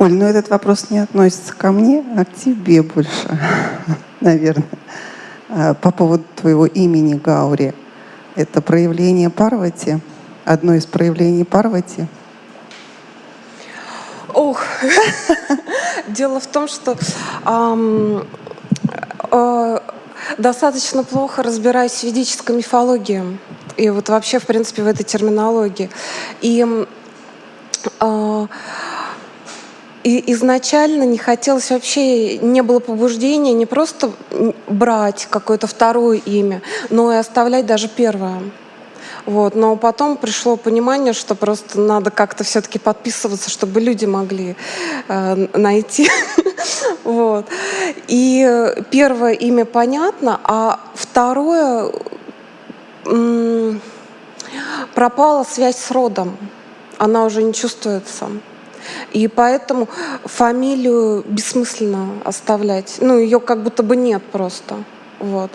Оль, ну этот вопрос не относится ко мне, а к тебе больше, наверное. А, по поводу твоего имени Гаури. Это проявление Парвати, одно из проявлений Парвати. Ох, дело в том, что э, достаточно плохо разбираюсь в ведической мифологии и вот вообще, в принципе, в этой терминологии. И, э, и изначально не хотелось вообще, не было побуждения не просто брать какое-то второе имя, но и оставлять даже первое. Вот. Но потом пришло понимание, что просто надо как-то все-таки подписываться, чтобы люди могли э, найти. вот. И первое имя понятно, а второе пропала связь с родом. Она уже не чувствуется. И поэтому фамилию бессмысленно оставлять. Ну, ее как будто бы нет просто. Вот.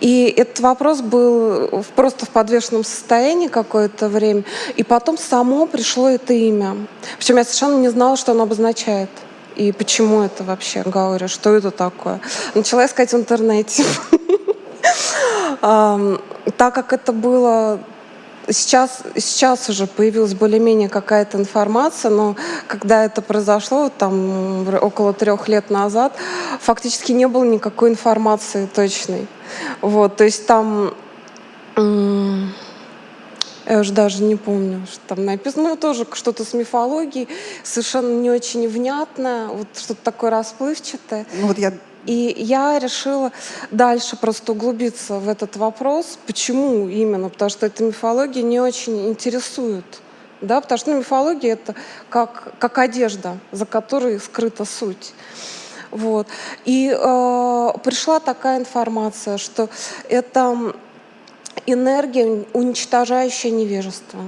И этот вопрос был просто в подвешенном состоянии какое-то время. И потом само пришло это имя. Причем я совершенно не знала, что оно обозначает. И почему это вообще, говорю, что это такое. Начала искать в интернете. Так как это было Сейчас, сейчас уже появилась более-менее какая-то информация, но когда это произошло, там около трех лет назад, фактически не было никакой информации точной. Вот, то есть там я уже даже не помню, что там написано. Ну, тоже что-то с мифологией, совершенно не очень внятное, вот что-то такое расплывчатое. Ну, вот я и я решила дальше просто углубиться в этот вопрос. Почему именно? Потому что эта мифология не очень интересует. Да? Потому что ну, мифология — это как, как одежда, за которой скрыта суть. Вот. И э, пришла такая информация, что это энергия, уничтожающая невежество.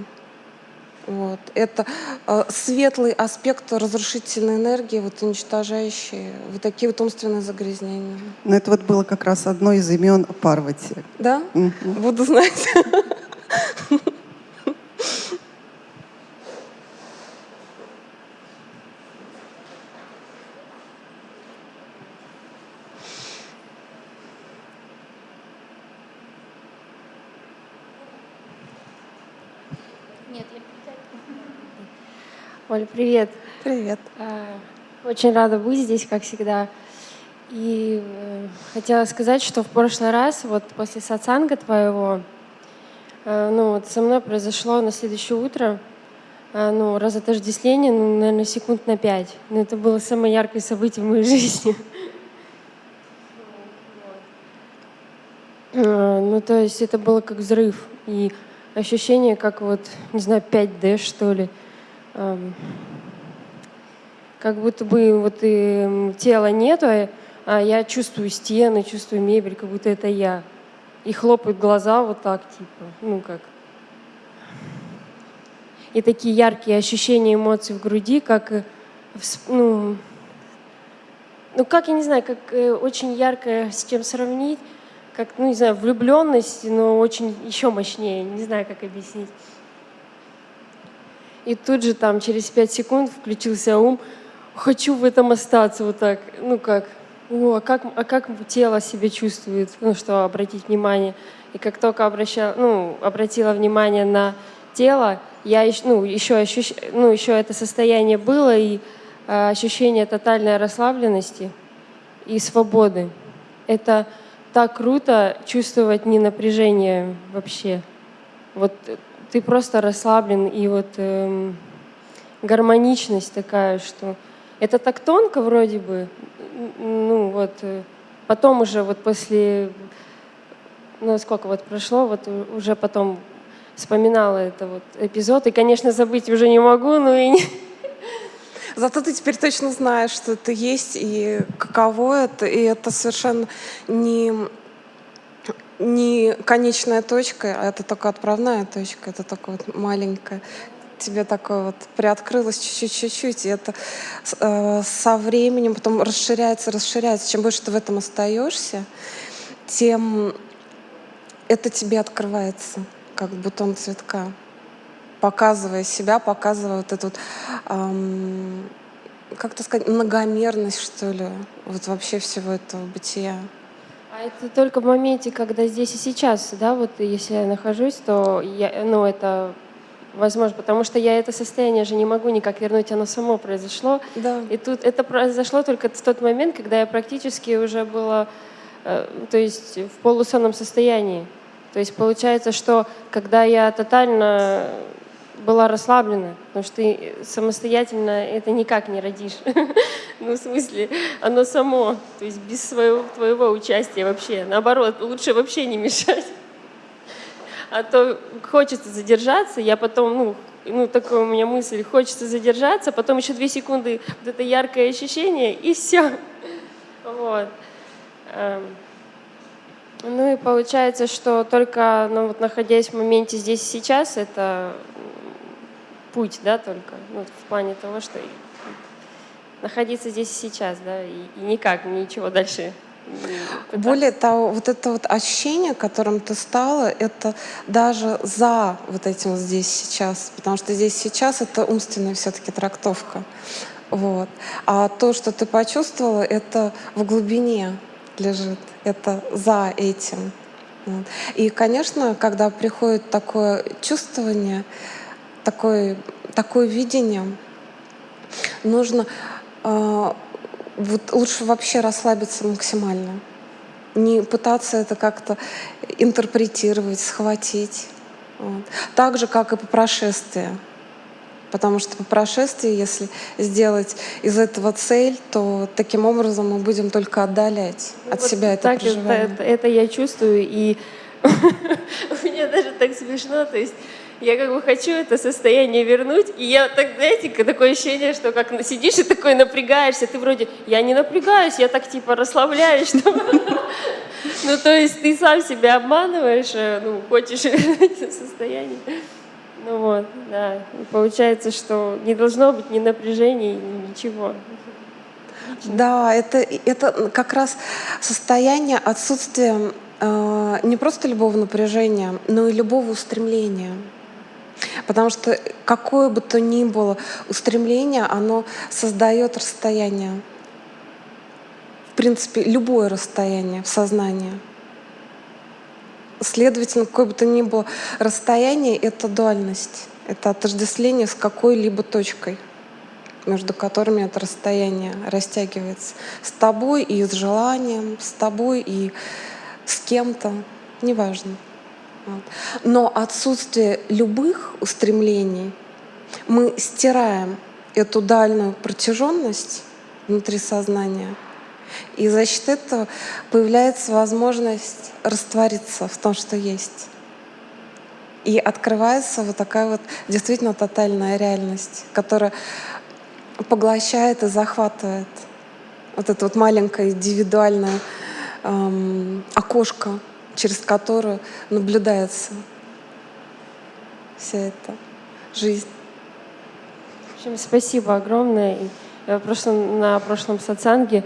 Вот. Это э, светлый аспект разрушительной энергии, вот, уничтожающий вот такие вот умственные загрязнения. Но это вот было как раз одно из имен Парвати. Да? Угу. Буду знать. Оля, привет. Привет. А, очень рада быть здесь, как всегда. И э, хотела сказать, что в прошлый раз, вот после сатсанга твоего, э, ну вот со мной произошло на следующее утро, э, ну, разотождествление, ну, наверное, секунд на пять. Но это было самое яркое событие в моей жизни. Ну, то есть это было как взрыв. И ощущение, как вот, не знаю, 5D, что ли как будто бы вот и тела нету, а, а я чувствую стены, чувствую мебель, как будто это я. И хлопают глаза вот так, типа, ну как. И такие яркие ощущения эмоций в груди, как, э, ну, ну как, я не знаю, как э, очень ярко с чем сравнить, как, ну не знаю, влюбленность, но очень еще мощнее, не знаю, как объяснить. И тут же там через пять секунд включился ум, хочу в этом остаться вот так, ну как, о, а как, а как тело себя чувствует, ну что, обратить внимание. И как только обращала, ну, обратила внимание на тело, я ну, еще, ощущ, ну, еще это состояние было, и э, ощущение тотальной расслабленности и свободы. Это так круто чувствовать не напряжение вообще. Вот ты просто расслаблен, и вот эм, гармоничность такая, что это так тонко вроде бы, ну вот, э, потом уже вот после, ну сколько вот прошло, вот уже потом вспоминала это вот эпизод, и, конечно, забыть уже не могу, но и не... Зато ты теперь точно знаешь, что это есть, и каково это, и это совершенно не не конечная точка, а это только отправная точка, это только вот маленькая. Тебе такое вот приоткрылось чуть-чуть-чуть, и это э, со временем потом расширяется, расширяется. Чем больше ты в этом остаешься, тем это тебе открывается, как бутон цветка, показывая себя, показывая вот эту эм, как-то сказать, многомерность, что ли, вот вообще всего этого бытия. А это только в моменте, когда здесь и сейчас, да, вот если я нахожусь, то я, ну, это возможно, потому что я это состояние же не могу никак вернуть, оно само произошло. Да. И тут это произошло только в тот момент, когда я практически уже была, э, то есть в полусонном состоянии. То есть получается, что когда я тотально была расслаблена, потому что ты самостоятельно это никак не родишь. ну, в смысле, оно само, то есть без своего, твоего участия вообще. Наоборот, лучше вообще не мешать. а то хочется задержаться, я потом, ну, ну, такая у меня мысль, хочется задержаться, потом еще две секунды вот это яркое ощущение, и все. Вот. Эм. Ну и получается, что только ну, вот находясь в моменте здесь и сейчас, это путь, да, только, ну, в плане того, что находиться здесь сейчас, да, и, и никак, ничего дальше. Более того, вот это вот ощущение, которым ты стала, это даже за вот этим здесь сейчас, потому что здесь сейчас это умственная все-таки трактовка. Вот. А то, что ты почувствовала, это в глубине лежит, это за этим. И, конечно, когда приходит такое чувствование, такое, такое видение, нужно э, вот лучше вообще расслабиться максимально. Не пытаться это как-то интерпретировать, схватить. Вот. Так же, как и по прошествии. Потому что по прошествии, если сделать из этого цель, то таким образом мы будем только отдалять ну, от вот себя это так проживание. Это, это, я чувствую, и меня даже так смешно, то есть я как бы хочу это состояние вернуть, и я так, знаете, такое ощущение, что как сидишь и такой напрягаешься, ты вроде, я не напрягаюсь, я так типа расслабляюсь, что... Ну, то есть ты сам себя обманываешь, э, ну, хочешь это состояние. Ну вот, да. И получается, что не должно быть ни напряжения, ни ничего. Да, это, это как раз состояние отсутствия э, не просто любого напряжения, но и любого устремления. Потому что какое бы то ни было устремление, оно создает расстояние. В принципе, любое расстояние в сознании. Следовательно, какое бы то ни было расстояние — это дуальность, это отождествление с какой-либо точкой, между которыми это расстояние растягивается. С тобой и с желанием, с тобой и с кем-то, неважно. Но отсутствие любых устремлений мы стираем эту дальнюю протяженность внутри сознания — и за счет этого появляется возможность раствориться в том, что есть. И открывается вот такая вот действительно тотальная реальность, которая поглощает и захватывает. Вот это вот маленькое индивидуальное эм, окошко, через которое наблюдается вся эта жизнь. В общем, спасибо огромное. Я просто на прошлом сатсанге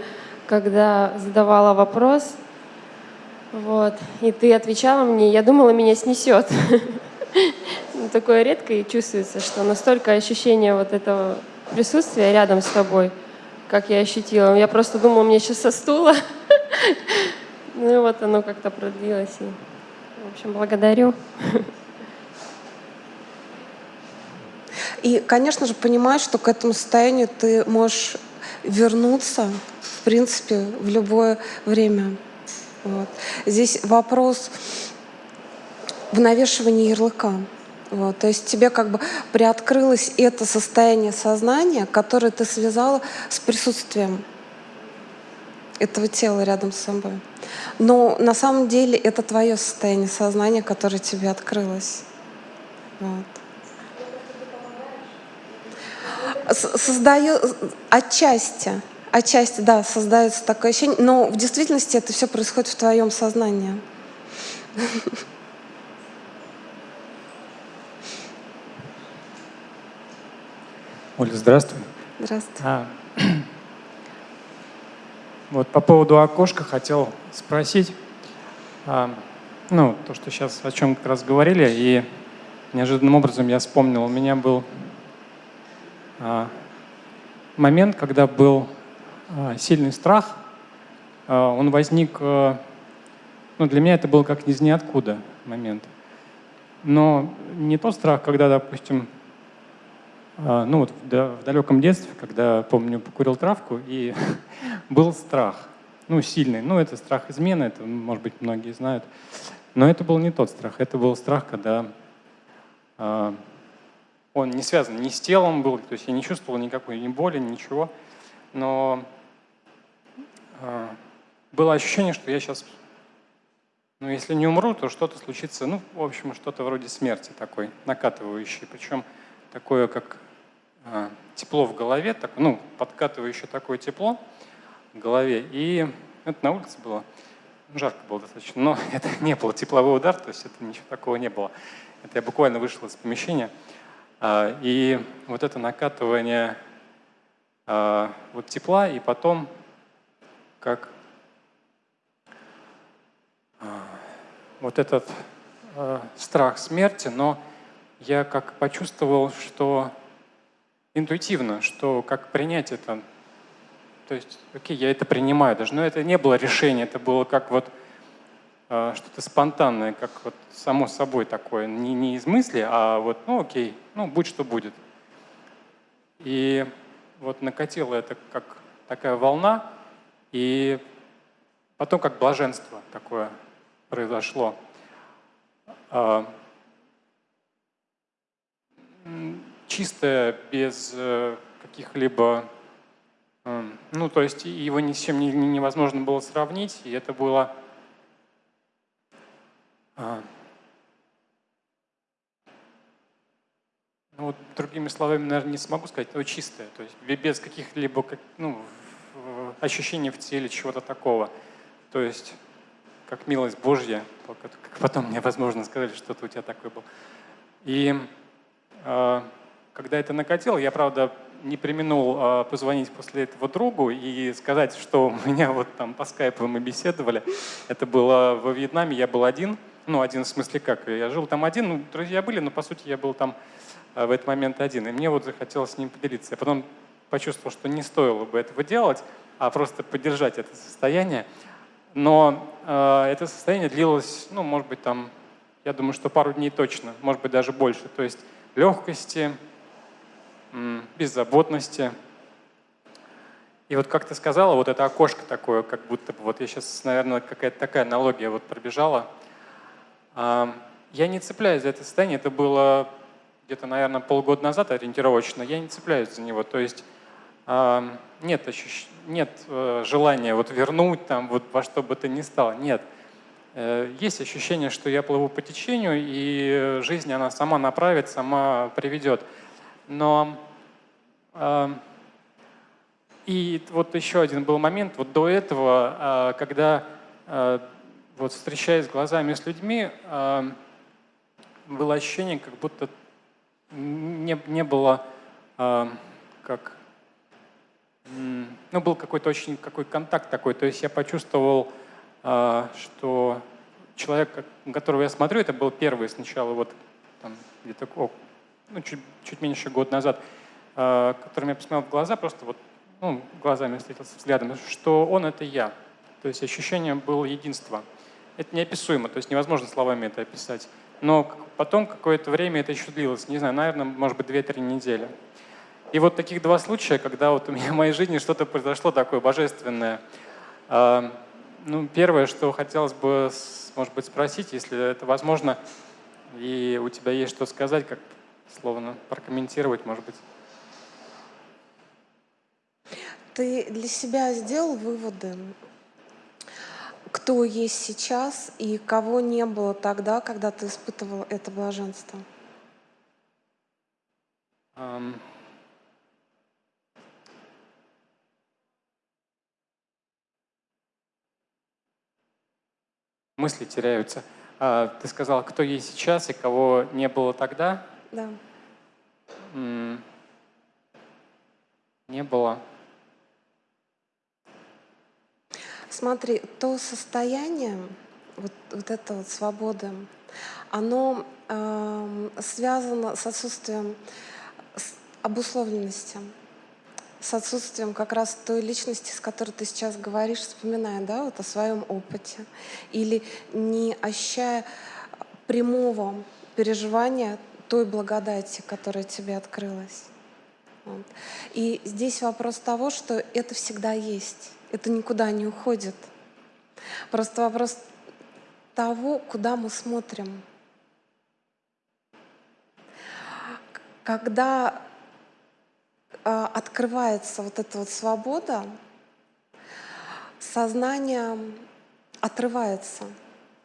когда задавала вопрос, вот, и ты отвечала мне, я думала, меня снесет. Ну, такое редко и чувствуется, что настолько ощущение вот этого присутствия рядом с тобой, как я ощутила. Я просто думала, мне сейчас со стула. Ну и вот оно как-то продлилось. И, в общем, благодарю. И, конечно же, понимаешь, что к этому состоянию ты можешь вернуться в принципе, в любое время. Вот. Здесь вопрос в навешивании ярлыка. Вот, то есть тебе как бы приоткрылось это состояние сознания, которое ты связала с присутствием этого тела рядом с собой. Но на самом деле это твое состояние сознания, которое тебе открылось. Вот. Создаю отчасти. Отчасти, да, создается такое ощущение, но в действительности это все происходит в твоем сознании. Оля, здравствуй. Здравствуй. А, вот по поводу окошка хотел спросить. А, ну, то, что сейчас о чем как раз говорили, и неожиданным образом я вспомнил, у меня был а, момент, когда был э, сильный страх, он возник, ну для меня это был как из ниоткуда момент. Но не тот страх, когда, допустим, ну вот в, далеком детстве, когда, помню, покурил травку, и был страх, ну сильный, ну это страх измены, это, может быть, многие знают. Но это был не тот страх, это был страх, когда э, он не связан ни с телом был, то есть я не чувствовал никакой ни боли, ничего, но э, было ощущение, что я сейчас, ну если не умру, то что-то случится, ну в общем что-то вроде смерти такой, накатывающей, причем такое как тепло в голове, так, ну подкатывающее такое тепло в голове, и это на улице было. Жарко было достаточно, но это не было тепловой удар, то есть это ничего такого не было. Это я буквально вышел из помещения. А, и вот это накатывание а, вот тепла, и потом как а, вот этот страх смерти, но я как почувствовал, что интуитивно, что как принять это то есть, окей, я это принимаю даже. Но это не было решение, это было как вот э, что-то спонтанное, как вот само собой такое, не, не из мысли, а вот, ну окей, ну будь что будет. И вот накатило это как такая волна, и потом как блаженство такое произошло. Э, чистое, без э, каких-либо ну, то есть его ни с чем невозможно было сравнить, и это было а, ну, вот, другими словами, наверное, не смогу сказать, но чистое, то есть без каких-либо ну, ощущений в теле, чего-то такого. То есть как милость Божья, как потом мне, возможно, сказали, что-то у тебя такое было. И э, когда это накатило, я, правда, не применул э, позвонить после этого другу и сказать, что у меня вот там по скайпу мы беседовали. Это было во Вьетнаме, я был один. Ну, один в смысле как? Я жил там один, ну, друзья были, но по сути я был там э, в этот момент один. И мне вот захотелось с ним поделиться. Я потом почувствовал, что не стоило бы этого делать, а просто поддержать это состояние. Но э, это состояние длилось, ну, может быть, там, я думаю, что пару дней точно, может быть, даже больше. То есть легкости, беззаботности. И вот как ты сказала, вот это окошко такое, как будто бы, вот я сейчас, наверное, какая-то такая аналогия вот пробежала. А, я не цепляюсь за это состояние, это было где-то, наверное, полгода назад ориентировочно, я не цепляюсь за него. То есть а, нет, ощущ... нет э, желания вот вернуть там вот во что бы то ни стало, нет. Э, есть ощущение, что я плыву по течению, и жизнь она сама направит, сама приведет. Но э, и вот еще один был момент, вот до этого, э, когда э, вот встречаясь глазами с людьми, э, было ощущение, как будто не, не было э, как ну, был какой-то очень какой контакт такой. То есть я почувствовал, э, что человек, которого я смотрю, это был первый сначала вот где-то ну, чуть, чуть меньше года назад, э, которым я посмотрел в глаза, просто вот ну, глазами встретился взглядом, что он — это я. То есть ощущение было единства. Это неописуемо, то есть невозможно словами это описать. Но потом какое-то время это еще длилось, не знаю, наверное, может быть, 2-3 недели. И вот таких два случая, когда вот у меня в моей жизни что-то произошло такое божественное. Э, ну, первое, что хотелось бы, может быть, спросить, если это возможно, и у тебя есть что сказать, как словно прокомментировать, может быть. Ты для себя сделал выводы, кто есть сейчас и кого не было тогда, когда ты испытывал это блаженство? Um, мысли теряются. А, ты сказал, кто есть сейчас и кого не было тогда? Да. Не было. Смотри, то состояние, вот, вот эта вот свобода, оно э, связано с отсутствием обусловленности. с отсутствием как раз той личности, с которой ты сейчас говоришь, вспоминая, да, вот о своем опыте, или не ощущая прямого переживания той благодати, которая тебе открылась. Вот. И здесь вопрос того, что это всегда есть, это никуда не уходит. Просто вопрос того, куда мы смотрим. Когда э, открывается вот эта вот свобода, сознание отрывается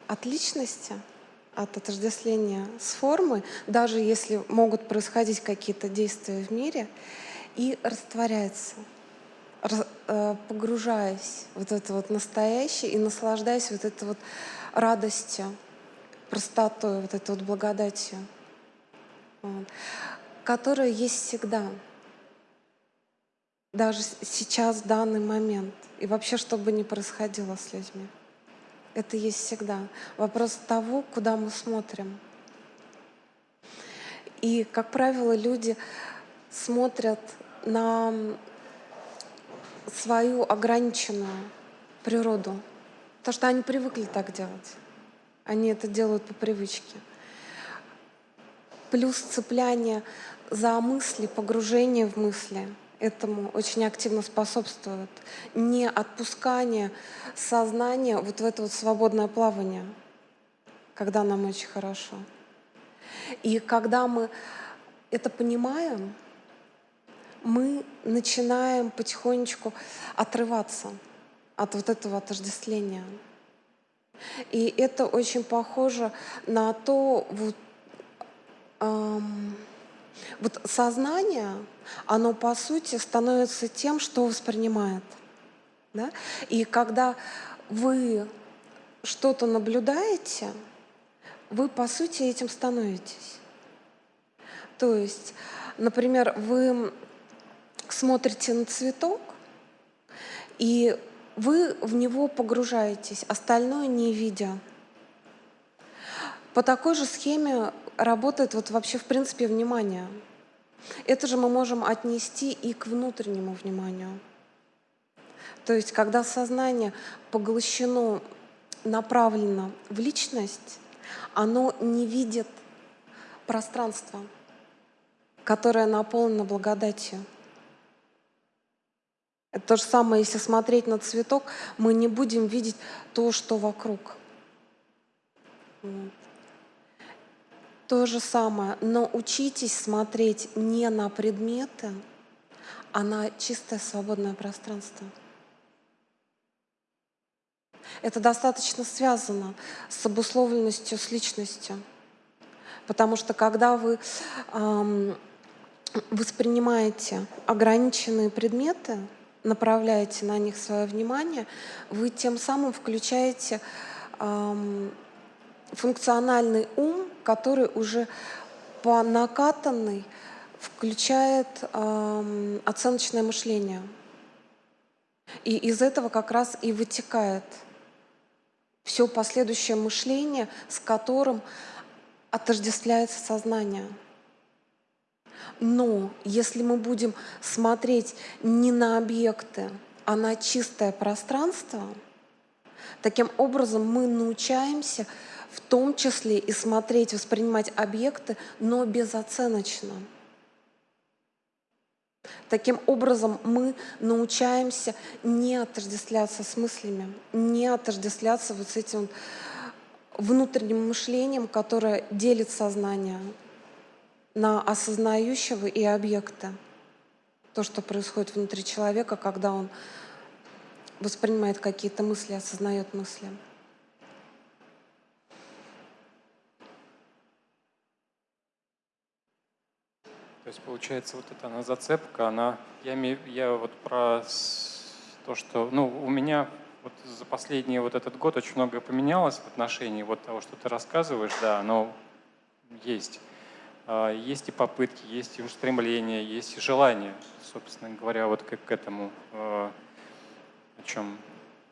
от личности, от отождествления с формой, даже если могут происходить какие-то действия в мире, и растворяется, э, погружаясь в вот это вот настоящее и наслаждаясь вот этой вот радостью, простотой, вот этой вот благодатью, которая есть всегда, даже сейчас, в данный момент, и вообще, что бы ни происходило с людьми. Это есть всегда. Вопрос того, куда мы смотрим. И, как правило, люди смотрят на свою ограниченную природу, потому что они привыкли так делать. Они это делают по привычке. Плюс цепляние за мысли, погружение в мысли — этому очень активно способствует. Не отпускание сознания вот в это вот свободное плавание, когда нам очень хорошо. И когда мы это понимаем, мы начинаем потихонечку отрываться от вот этого отождествления. И это очень похоже на то, вот, эм, вот сознание, оно по сути становится тем, что воспринимает. Да? И когда вы что-то наблюдаете, вы по сути этим становитесь. То есть, например, вы смотрите на цветок, и вы в него погружаетесь, остальное не видя. По такой же схеме работает вот вообще в принципе внимание. Это же мы можем отнести и к внутреннему вниманию. То есть, когда сознание поглощено, направлено в личность, оно не видит пространство, которое наполнено благодатью. Это то же самое, если смотреть на цветок, мы не будем видеть то, что вокруг. Вот. То же самое, но учитесь смотреть не на предметы, а на чистое свободное пространство. Это достаточно связано с обусловленностью, с личностью. Потому что когда вы эм, воспринимаете ограниченные предметы, направляете на них свое внимание, вы тем самым включаете эм, функциональный ум, который уже по накатанной включает э, оценочное мышление. И из этого как раз и вытекает все последующее мышление, с которым отождествляется сознание. Но если мы будем смотреть не на объекты, а на чистое пространство, таким образом мы научаемся в том числе и смотреть, воспринимать объекты, но безоценочно. Таким образом, мы научаемся не отождествляться с мыслями, не отождествляться вот с этим внутренним мышлением, которое делит сознание на осознающего и объекта. То, что происходит внутри человека, когда он воспринимает какие-то мысли, осознает мысли. То есть получается вот эта она зацепка, она, я, я вот про то, что, ну, у меня вот за последний вот этот год очень многое поменялось в отношении вот того, что ты рассказываешь, да, оно есть. А, есть и попытки, есть и устремления, есть и желание, собственно говоря, вот как к этому, а, о чем,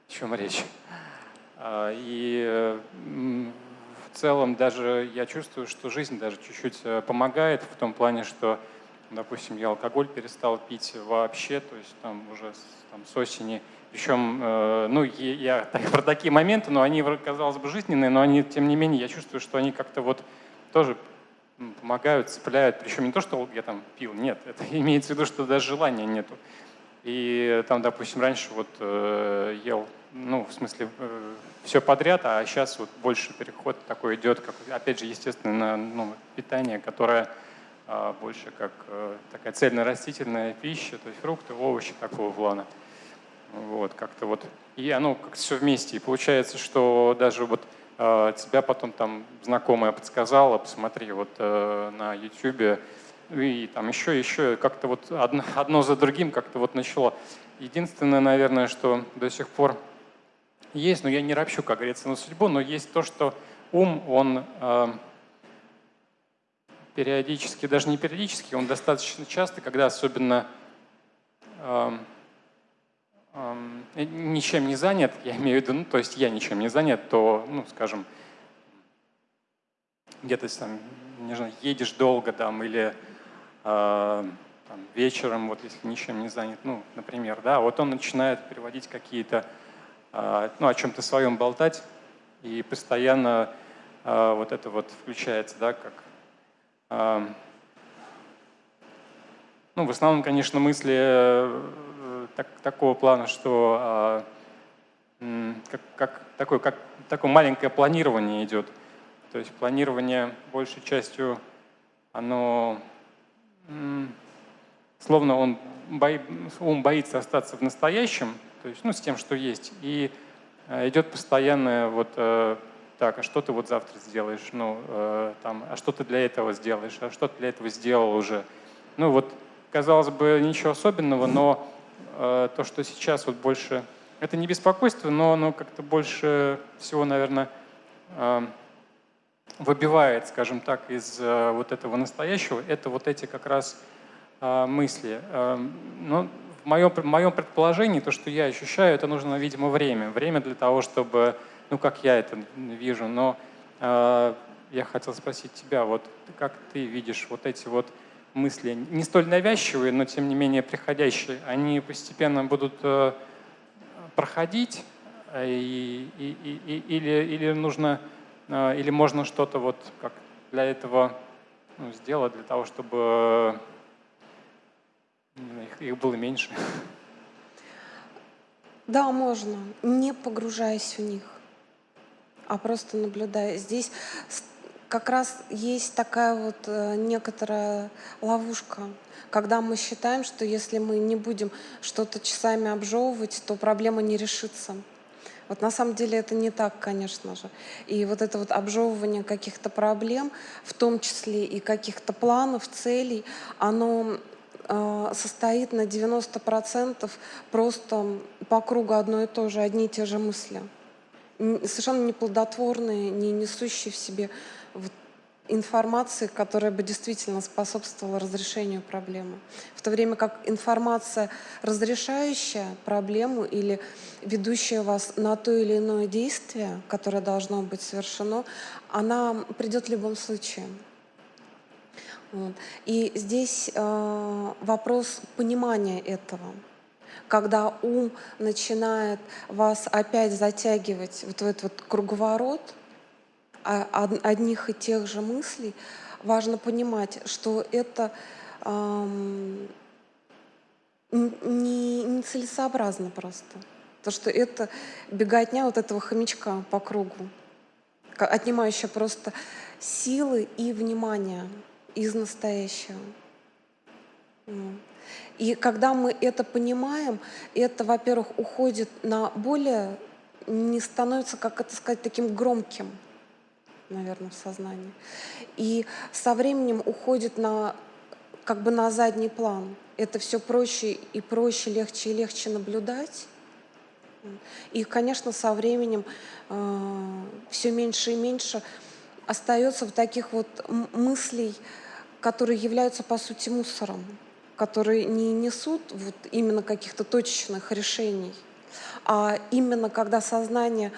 о чем речь. А, и в целом даже я чувствую, что жизнь даже чуть-чуть э, помогает в том плане, что допустим, я алкоголь перестал пить вообще, то есть там уже там, с осени. Причем, э, ну, я так, про такие моменты, но они, казалось бы, жизненные, но они, тем не менее, я чувствую, что они как-то вот тоже помогают, цепляют. Причем не то, что я там пил, нет, это имеется в виду, что даже желания нету. И там, допустим, раньше вот э, ел, ну, в смысле, э, все подряд, а сейчас вот больше переход такой идет, как, опять же, естественно, на ну, питание, которое э, больше как э, такая цельно-растительная пища, то есть фрукты, овощи такого плана. Вот, как-то вот, и оно как все вместе. И получается, что даже вот э, тебя потом там знакомая подсказала, посмотри вот э, на YouTube, и там еще, еще, как-то вот одно, одно за другим как-то вот начало. Единственное, наверное, что до сих пор есть, но я не ропщу, как говорится, на судьбу, но есть то, что ум, он э, периодически, даже не периодически, он достаточно часто, когда особенно э, э, ничем не занят, я имею в виду, ну, то есть я ничем не занят, то, ну, скажем, где-то там, не знаю, едешь долго там или э, там, вечером, вот если ничем не занят, ну, например, да, вот он начинает переводить какие-то ну, о чем-то своем болтать, и постоянно а, вот это вот включается, да, как... А, ну, в основном, конечно, мысли э, так, такого плана, что как, как, такое, как такое маленькое планирование идет. То есть планирование большей частью, оно словно он бои, ум боится остаться в настоящем, то есть, ну, с тем, что есть. И э, идет постоянное вот э, так, а что ты вот завтра сделаешь, ну, э, там, а что ты для этого сделаешь, а что ты для этого сделал уже. Ну, вот, казалось бы, ничего особенного, но то, что сейчас вот больше, это не беспокойство, но оно как-то больше всего, наверное, выбивает, скажем так, из вот этого настоящего, это вот эти как раз мысли. Ну, в моем, моем предположении, то, что я ощущаю, это нужно, видимо, время. Время для того, чтобы, ну, как я это вижу. Но э, я хотел спросить тебя, вот как ты видишь вот эти вот мысли, не столь навязчивые, но тем не менее приходящие, они постепенно будут э, проходить, э, и, и, и, или, или нужно, э, или можно что-то вот как для этого ну, сделать, для того, чтобы их, их было меньше. Да, можно, не погружаясь в них, а просто наблюдая. Здесь как раз есть такая вот э, некоторая ловушка, когда мы считаем, что если мы не будем что-то часами обжевывать, то проблема не решится. Вот на самом деле это не так, конечно же. И вот это вот обжевывание каких-то проблем, в том числе и каких-то планов, целей, оно состоит на 90% просто по кругу одно и то же, одни и те же мысли. Совершенно неплодотворные, не несущие в себе информации, которая бы действительно способствовала разрешению проблемы. В то время как информация, разрешающая проблему или ведущая вас на то или иное действие, которое должно быть совершено, она придет в любом случае. И здесь э, вопрос понимания этого. Когда ум начинает вас опять затягивать вот в этот вот круговорот а, одних и тех же мыслей, важно понимать, что это эм, не, не целесообразно просто. То, что это беготня вот этого хомячка по кругу, отнимающая просто силы и внимание из настоящего. И когда мы это понимаем, это, во-первых, уходит на более, не становится, как это сказать, таким громким, наверное, в сознании. И со временем уходит на, как бы на задний план. Это все проще и проще, легче и легче наблюдать. И, конечно, со временем э, все меньше и меньше остается в таких вот мыслей, которые являются по сути мусором, которые не несут вот именно каких-то точечных решений, а именно когда сознание,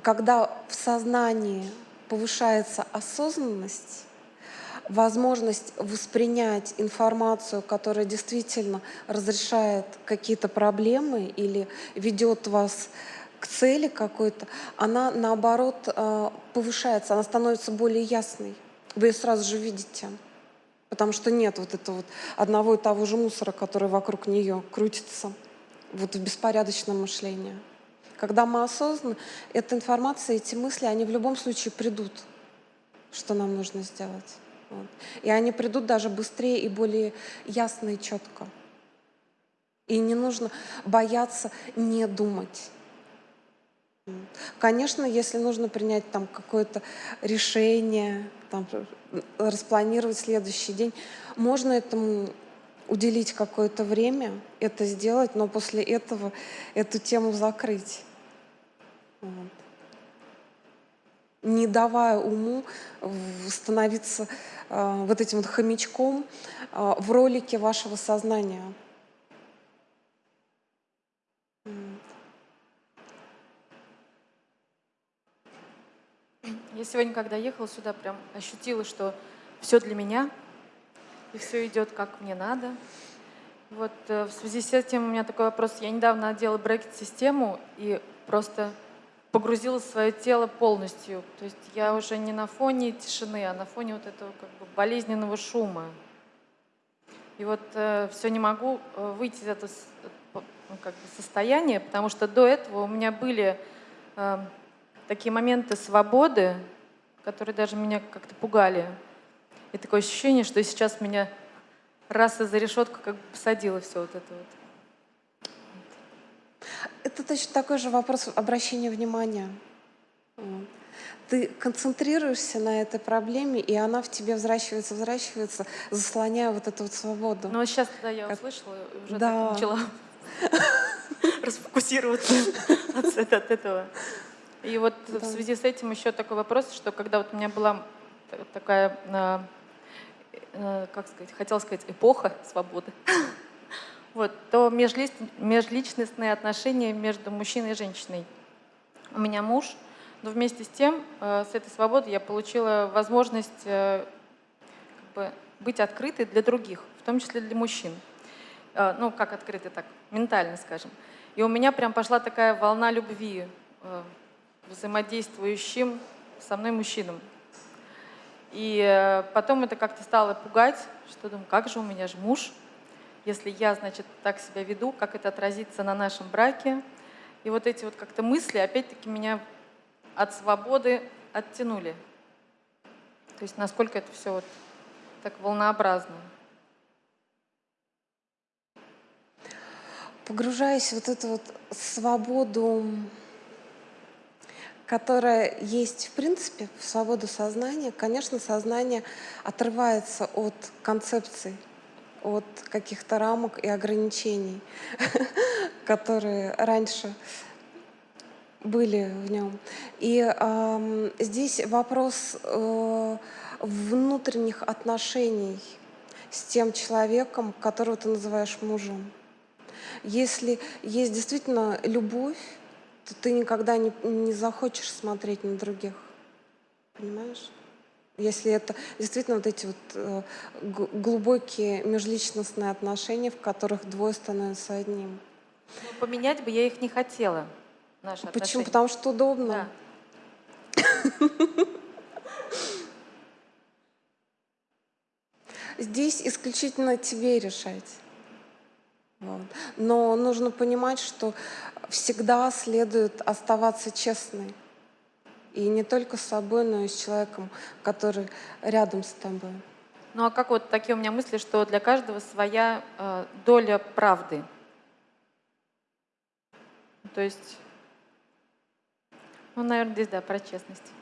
когда в сознании повышается осознанность, возможность воспринять информацию, которая действительно разрешает какие-то проблемы или ведет вас к цели какой-то, она наоборот э, повышается, она становится более ясной. Вы ее сразу же видите. Потому что нет вот этого вот одного и того же мусора, который вокруг нее крутится вот в беспорядочном мышлении. Когда мы осознаны, эта информация, эти мысли, они в любом случае придут, что нам нужно сделать. Вот. И они придут даже быстрее и более ясно и четко. И не нужно бояться не думать. Конечно, если нужно принять там какое-то решение, там, распланировать следующий день, можно этому уделить какое-то время, это сделать, но после этого эту тему закрыть. Вот. Не давая уму становиться э, вот этим вот хомячком э, в ролике вашего сознания. Я сегодня, когда ехала сюда, прям ощутила, что все для меня, и все идет как мне надо. Вот э, в связи с этим у меня такой вопрос. Я недавно одела брекет-систему и просто погрузила свое тело полностью. То есть я уже не на фоне тишины, а на фоне вот этого как бы болезненного шума. И вот э, все не могу э, выйти из этого ну, как бы состояния, потому что до этого у меня были э, такие моменты свободы, которые даже меня как-то пугали. И такое ощущение, что сейчас меня раз и за решетку как бы посадило все вот это вот. Это точно такой же вопрос обращения внимания. Ты концентрируешься на этой проблеме, и она в тебе взращивается, взращивается, заслоняя вот эту вот свободу. Ну, сейчас, да, я услышала, уже да. начала расфокусироваться от этого. И вот в связи с этим еще такой вопрос, что когда вот у меня была такая а, Э, как сказать, хотела сказать, эпоха свободы, вот, то межличностные отношения между мужчиной и женщиной. У меня муж, но вместе с тем, э, с этой свободой я получила возможность э, как бы, быть открытой для других, в том числе для мужчин. Ну, как открытой так, ментально, скажем. И у меня прям пошла такая волна любви взаимодействующим со мной мужчинам. И э, потом это как-то стало пугать, что думаю, как же у меня же муж, если я, значит, так себя веду, как это отразится на нашем браке. И вот эти вот как-то мысли, опять-таки, меня от свободы оттянули. То есть насколько это все вот так волнообразно. Погружаясь в вот эту вот свободу которая есть в принципе в свободу сознания, конечно, сознание отрывается от концепций, от каких-то рамок и ограничений, которые раньше были в нем. И э, здесь вопрос э, внутренних отношений с тем человеком, которого ты называешь мужем. Если есть действительно любовь, то ты никогда не, не захочешь смотреть на других. Понимаешь? Если это действительно вот эти вот э, глубокие межличностные отношения, в которых двое становятся одним. Но ну, поменять бы я их не хотела. Наши Почему? Отношения. Потому что удобно. Да. Здесь исключительно тебе решать. Но нужно понимать, что всегда следует оставаться честной. И не только с собой, но и с человеком, который рядом с тобой. Ну а как вот такие у меня мысли, что для каждого своя э, доля правды? То есть, ну, наверное, здесь, да, про честность.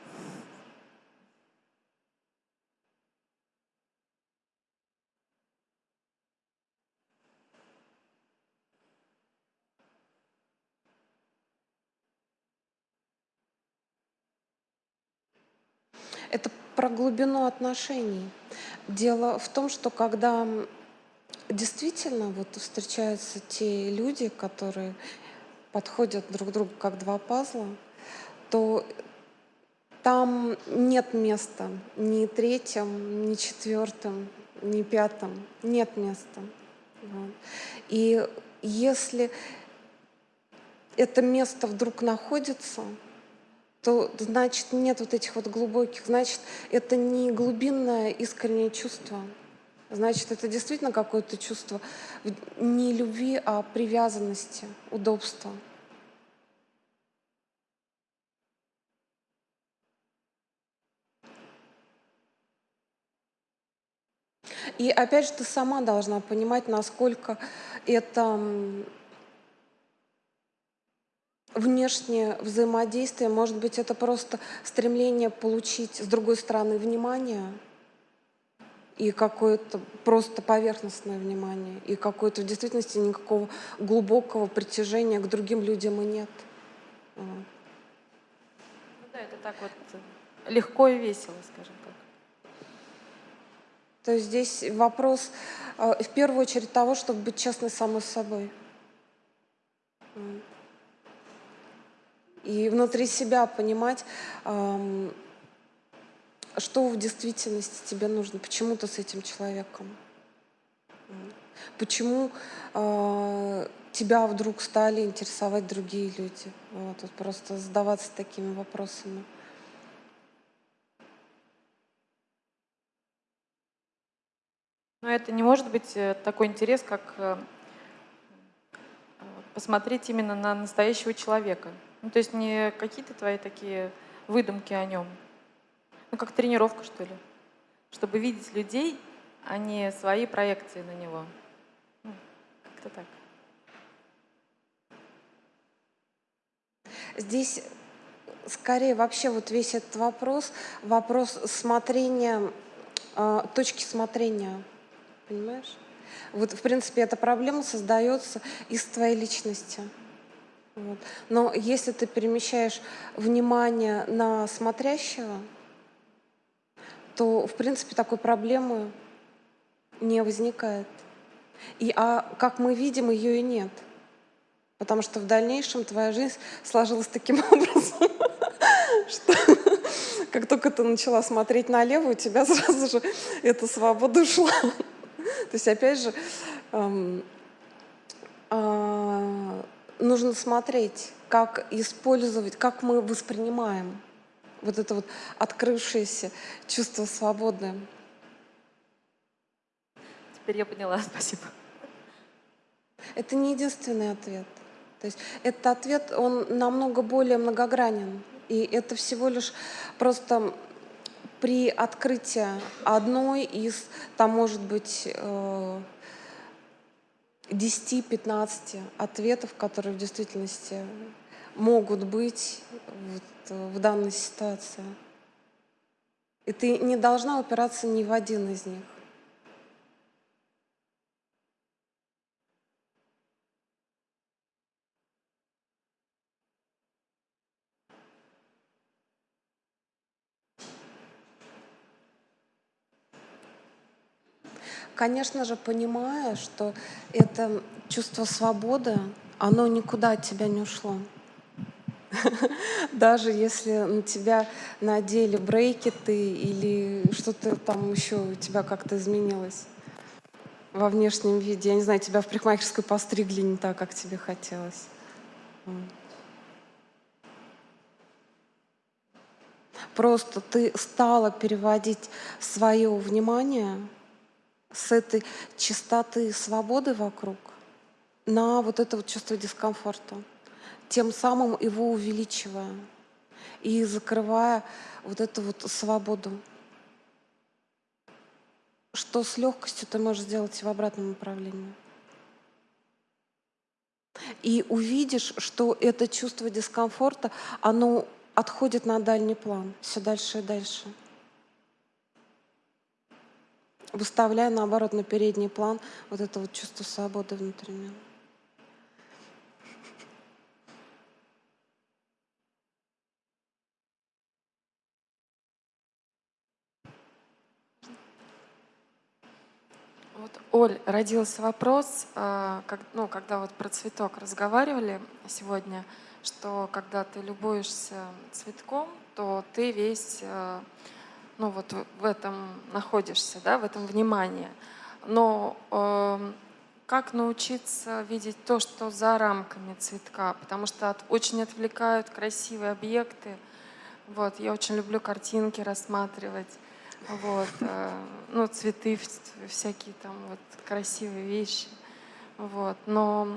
Это про глубину отношений. Дело в том, что когда действительно вот встречаются те люди, которые подходят друг к другу как два пазла, то там нет места ни третьим, ни четвертым, ни пятым. Нет места. И если это место вдруг находится, то значит нет вот этих вот глубоких, значит это не глубинное искреннее чувство, значит это действительно какое-то чувство не любви, а привязанности, удобства. И опять же, ты сама должна понимать, насколько это внешнее взаимодействие, может быть, это просто стремление получить с другой стороны внимание и какое-то просто поверхностное внимание, и какое-то в действительности никакого глубокого притяжения к другим людям и нет. Ну да, это так вот легко и весело, скажем так. То есть здесь вопрос э, в первую очередь того, чтобы быть честной самой собой. И внутри себя понимать, что в действительности тебе нужно, почему ты с этим человеком. Почему э, тебя вдруг стали интересовать другие люди. Вот, вот просто задаваться такими вопросами. Но это не может быть э, такой интерес, как э, посмотреть именно на настоящего человека. Ну, то есть не какие-то твои такие выдумки о нем. Ну, как тренировка, что ли. Чтобы видеть людей, а не свои проекции на него. Ну, как-то так. Здесь скорее вообще вот весь этот вопрос, вопрос смотрения, э, точки смотрения понимаешь? Вот, в принципе, эта проблема создается из твоей личности. Вот. Но если ты перемещаешь внимание на смотрящего, то, в принципе, такой проблемы не возникает. И, а как мы видим, ее и нет. Потому что в дальнейшем твоя жизнь сложилась таким образом, что как только ты начала смотреть налево, у тебя сразу же эта свобода ушла. То есть, опять же, эм, э, нужно смотреть, как использовать, как мы воспринимаем вот это вот открывшееся чувство свободы. Теперь я поняла, спасибо. Это не единственный ответ. То есть этот ответ, он намного более многогранен. И это всего лишь просто при открытии одной из, там может быть, 10-15 э, ответов, которые в действительности могут быть вот в данной ситуации. И ты не должна упираться ни в один из них. Конечно же, понимая, что это чувство свободы, оно никуда от тебя не ушло. Даже если на тебя надели брейкеты или что-то там еще у тебя как-то изменилось во внешнем виде. Я не знаю, тебя в парикмахерской постригли не так, как тебе хотелось. Просто ты стала переводить свое внимание с этой чистоты и свободы вокруг на вот это вот чувство дискомфорта, тем самым его увеличивая и закрывая вот эту вот свободу, что с легкостью ты можешь сделать в обратном направлении. И увидишь, что это чувство дискомфорта, оно отходит на дальний план, все дальше и дальше выставляя, наоборот, на передний план вот это вот чувство свободы внутреннего. Вот, Оль, родился вопрос, а, как, ну, когда вот про цветок разговаривали сегодня, что когда ты любуешься цветком, то ты весь э, ну вот в этом находишься, да, в этом внимании. Но э, как научиться видеть то, что за рамками цветка? Потому что от, очень отвлекают красивые объекты. Вот, я очень люблю картинки рассматривать. Вот, э, ну, цветы, всякие там вот красивые вещи. Вот, но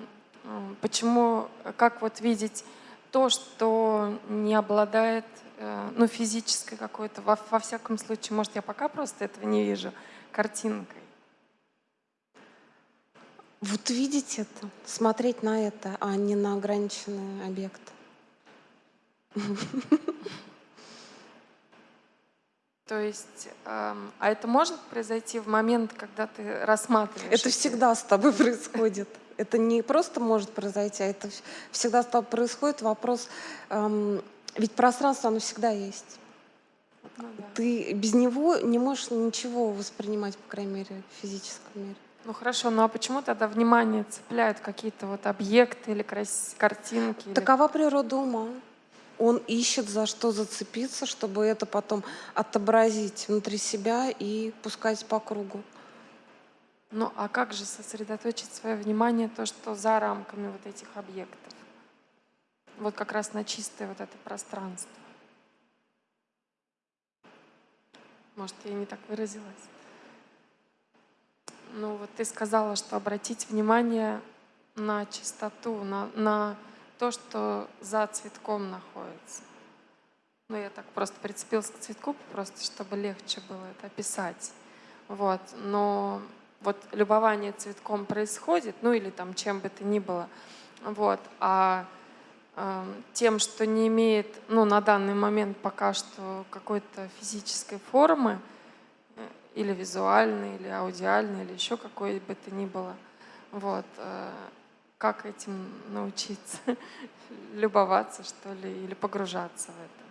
э, почему, как вот видеть то, что не обладает Э, ну, физической какой-то, во, во всяком случае, может, я пока просто этого не вижу, картинкой. Вот видеть это, смотреть на это, а не на ограниченный объект. То есть, эм, а это может произойти в момент, когда ты рассматриваешь? Это всегда с тобой происходит. Это не просто может произойти, а это всегда с тобой происходит. Вопрос эм, ведь пространство, оно всегда есть. Ну, да. Ты без него не можешь ничего воспринимать, по крайней мере, в физическом мире. Ну хорошо, ну а почему тогда внимание цепляют какие-то вот объекты или картинки? Такова или... природа ума. Он ищет за что зацепиться, чтобы это потом отобразить внутри себя и пускать по кругу. Ну а как же сосредоточить свое внимание то, что за рамками вот этих объектов? вот как раз на чистое вот это пространство. Может, я не так выразилась. Ну вот ты сказала, что обратить внимание на чистоту, на, на то, что за цветком находится. Ну, я так просто прицепилась к цветку, просто чтобы легче было это описать. Вот. Но вот любование цветком происходит, ну или там чем бы то ни было. Вот. А тем, что не имеет ну, на данный момент пока что какой-то физической формы, э, или визуальной, или аудиальной, или еще какой бы то ни было. Вот. Э, как этим научиться? Любоваться, что ли, или погружаться в это?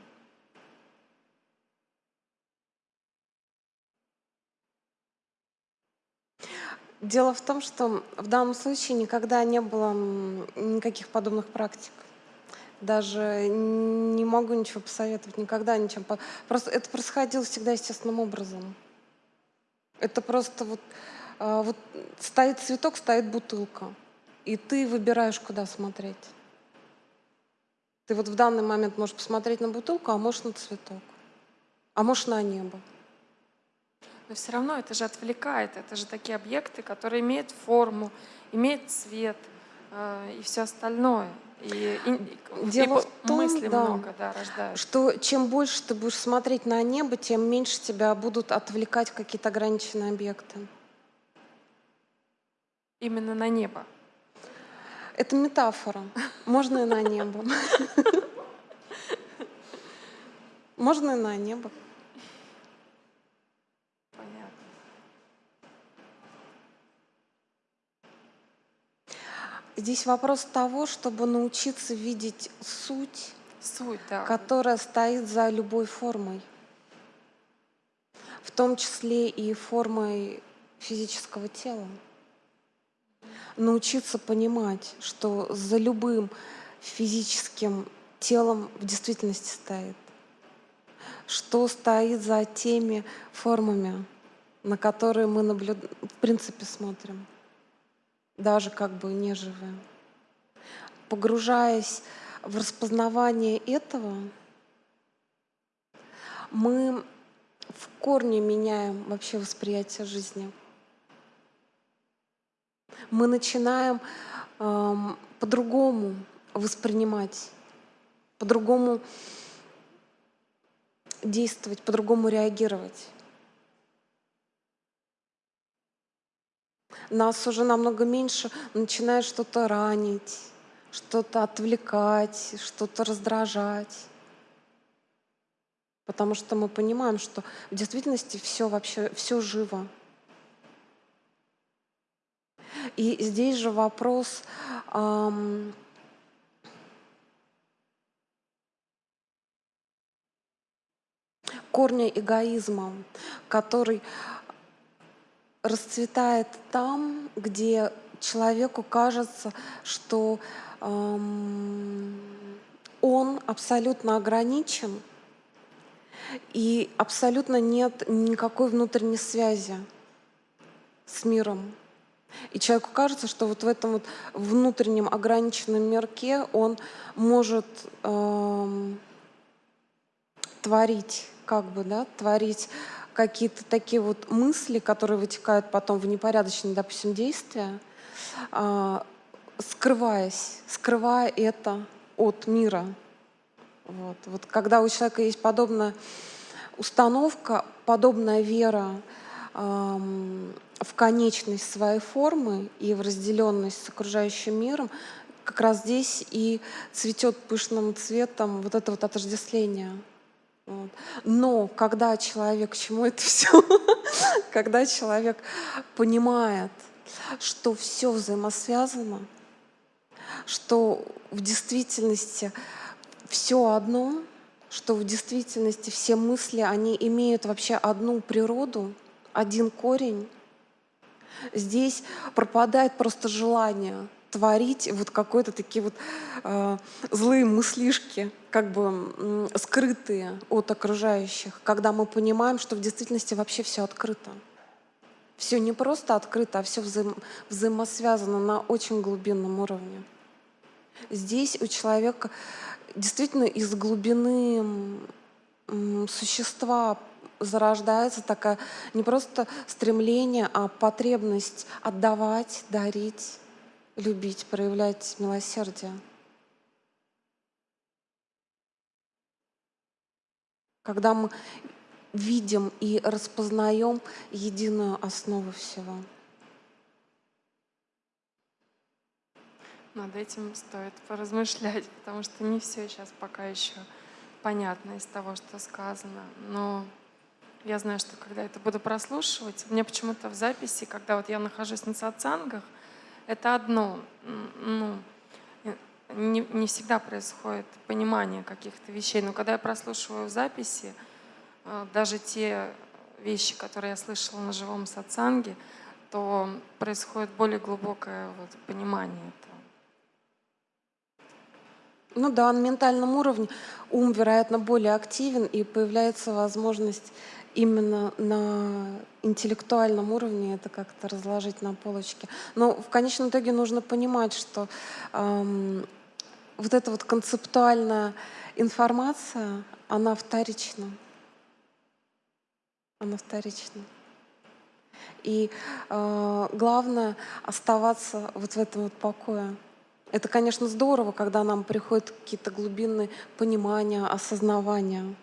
Дело в том, что в данном случае никогда не было никаких подобных практик даже не могу ничего посоветовать, никогда ничем. Просто это происходило всегда естественным образом. Это просто вот, а, вот стоит цветок, стоит бутылка, и ты выбираешь, куда смотреть. Ты вот в данный момент можешь посмотреть на бутылку, а можешь на цветок, а можешь на небо. Но все равно это же отвлекает. Это же такие объекты, которые имеют форму, имеют цвет э, и все остальное. И, и, Дело и в том, мысли да, много да, что чем больше ты будешь смотреть на небо, тем меньше тебя будут отвлекать какие-то ограниченные объекты. Именно на небо? Это метафора. Можно и на небо. Можно и на небо. Здесь вопрос того, чтобы научиться видеть суть, суть да. которая стоит за любой формой, в том числе и формой физического тела. Научиться понимать, что за любым физическим телом в действительности стоит, что стоит за теми формами, на которые мы наблюд... в принципе смотрим даже как бы неживые. Погружаясь в распознавание этого, мы в корне меняем вообще восприятие жизни. Мы начинаем эм, по-другому воспринимать, по-другому действовать, по-другому реагировать. нас уже намного меньше начинает что-то ранить, что-то отвлекать, что-то раздражать. Потому что мы понимаем, что в действительности все вообще, все живо. И здесь же вопрос эм, корня эгоизма, который расцветает там, где человеку кажется, что эм, он абсолютно ограничен, и абсолютно нет никакой внутренней связи с миром. И человеку кажется, что вот в этом вот внутреннем ограниченном мирке он может эм, творить, как бы, да, творить какие-то такие вот мысли, которые вытекают потом в непорядочные, допустим, действия, э, скрываясь, скрывая это от мира. Вот. вот когда у человека есть подобная установка, подобная вера, в конечность своей формы и в разделенность с окружающим миром, как раз здесь и цветет пышным цветом вот это вот отождествление. Вот. Но когда человек, к чему это все? когда человек понимает, что все взаимосвязано, что в действительности все одно, что в действительности все мысли, они имеют вообще одну природу, один корень, Здесь пропадает просто желание творить вот какой-то такие вот э, злые мыслишки, как бы э, скрытые от окружающих, когда мы понимаем, что в действительности вообще все открыто. Все не просто открыто, а все взаим, взаимосвязано на очень глубинном уровне. Здесь у человека действительно из глубины э, существа зарождается такая не просто стремление, а потребность отдавать, дарить, любить, проявлять милосердие. Когда мы видим и распознаем единую основу всего. Над этим стоит поразмышлять, потому что не все сейчас пока еще понятно из того, что сказано. Но я знаю, что когда это буду прослушивать, мне почему-то в записи, когда вот я нахожусь на сатсангах, это одно, ну, не, не всегда происходит понимание каких-то вещей, но когда я прослушиваю записи, э, даже те вещи, которые я слышала на живом сатсанге, то происходит более глубокое вот, понимание этого. Ну да, на ментальном уровне ум, вероятно, более активен, и появляется возможность именно на интеллектуальном уровне это как-то разложить на полочке. Но в конечном итоге нужно понимать, что эм, вот эта вот концептуальная информация, она вторична. Она вторична. И э, главное оставаться вот в этом вот покое. Это, конечно, здорово, когда нам приходят какие-то глубинные понимания, осознавания.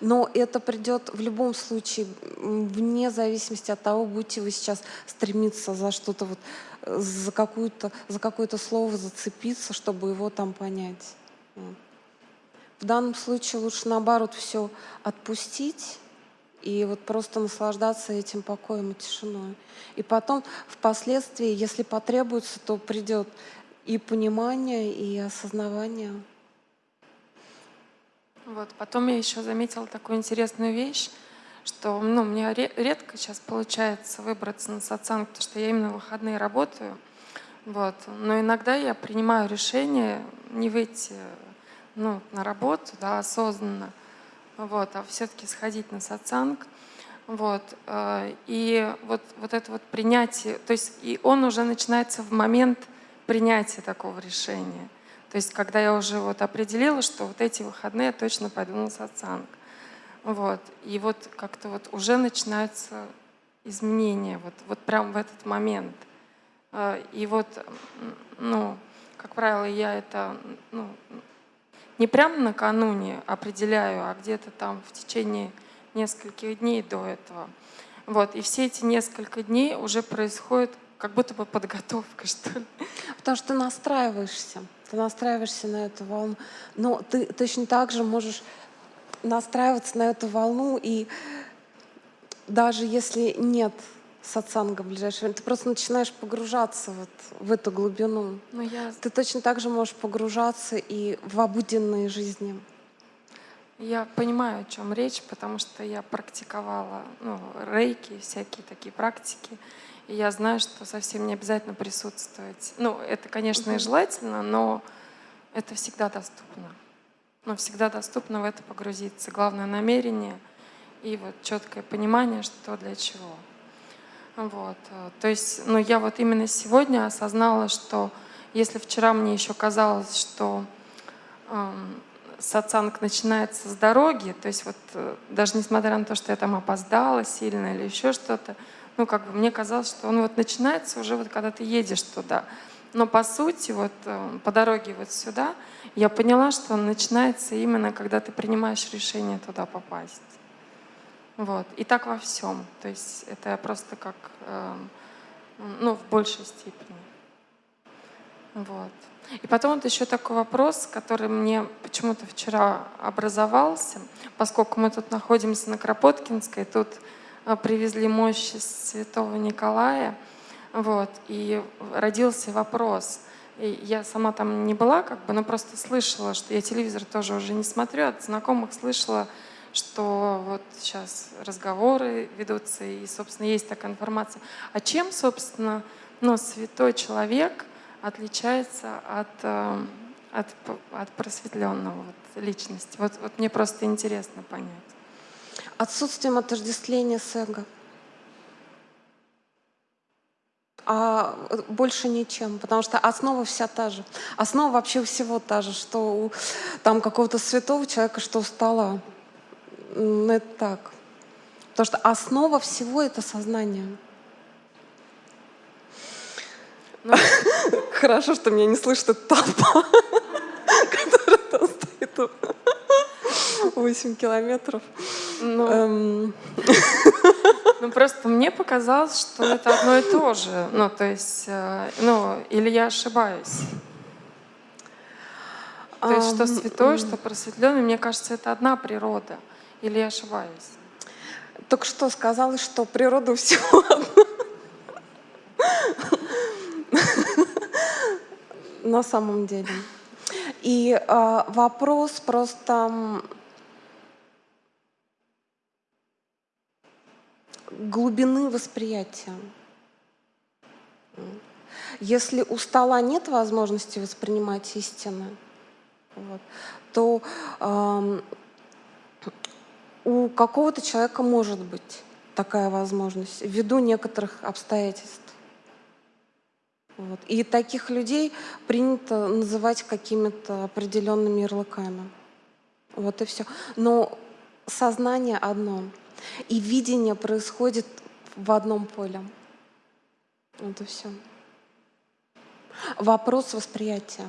Но это придет в любом случае, вне зависимости от того, будете вы сейчас стремиться за что-то, вот, э, за, какую-то, за какое-то слово зацепиться, чтобы его там понять. В данном случае лучше наоборот все отпустить и вот просто наслаждаться этим покоем и тишиной. И потом, впоследствии, если потребуется, то придет и понимание, и осознавание. Вот. Потом я еще заметила такую интересную вещь, что ну, мне редко сейчас получается выбраться на сатсанг, потому что я именно в выходные работаю. Вот. Но иногда я принимаю решение не выйти ну, на работу да, осознанно, вот, а все-таки сходить на сатсанг. Вот. Э, и вот, вот это вот принятие, то есть и он уже начинается в момент принятия такого решения. То есть, когда я уже вот определила, что вот эти выходные я точно пойду на сатсанг. Вот. И вот как-то вот уже начинаются изменения, вот, вот прям в этот момент. А, и вот, ну, как правило, я это ну, не прямо накануне определяю, а где-то там в течение нескольких дней до этого. Вот. И все эти несколько дней уже происходит как будто бы подготовка, что ли. Потому что настраиваешься ты настраиваешься на эту волну. Но ты точно так же можешь настраиваться на эту волну, и даже если нет сатсанга в ближайшее время, ты просто начинаешь погружаться вот в эту глубину. Но я... Ты точно так же можешь погружаться и в обыденные жизни. Я понимаю, о чем речь, потому что я практиковала ну, рейки, всякие такие практики. И я знаю, что совсем не обязательно присутствовать. Ну, это, конечно, и желательно, но это всегда доступно. Но всегда доступно в это погрузиться. Главное намерение и вот четкое понимание, что для чего. Вот. То есть, ну, я вот именно сегодня осознала, что если вчера мне еще казалось, что эм, сатсанг начинается с дороги, то есть вот э, даже несмотря на то, что я там опоздала сильно или еще что-то, ну, как бы мне казалось, что он вот начинается уже вот когда ты едешь туда. Но по сути, вот э, по дороге вот сюда, я поняла, что он начинается именно, когда ты принимаешь решение туда попасть. Вот. И так во всем. То есть это просто как, э, ну, в большей степени. Вот. И потом вот еще такой вопрос, который мне почему-то вчера образовался, поскольку мы тут находимся на Кропоткинской, тут привезли мощи Святого Николая, вот, и родился вопрос. И я сама там не была, как бы, но просто слышала, что я телевизор тоже уже не смотрю, от знакомых слышала, что вот сейчас разговоры ведутся, и, собственно, есть такая информация. А чем, собственно, ну, святой человек отличается от, э, от, от просветленного вот, личности? Вот, вот мне просто интересно понять. Отсутствием отождествления с эго. а больше ничем, потому что основа вся та же. Основа вообще всего та же, что у там какого-то святого человека, что у стола. Это так. Потому что основа всего — это сознание. Ну, хорошо, что меня не слышит эта толпа, которая там стоит 8 километров. Ну, эм. ну, просто мне показалось, что это одно и то же. Ну, то есть, э, ну, или я ошибаюсь. То есть, что святой, что просветленный, мне кажется, это одна природа. Или я ошибаюсь? Только что сказала, что природа всего одна. На самом деле. И э, вопрос просто глубины восприятия. Если у стола нет возможности воспринимать истины, вот, то э, у какого-то человека может быть такая возможность ввиду некоторых обстоятельств. Вот. И таких людей принято называть какими-то определенными ярлыками. Вот и все. Но сознание одно. И видение происходит в одном поле. И все. Вопрос восприятия.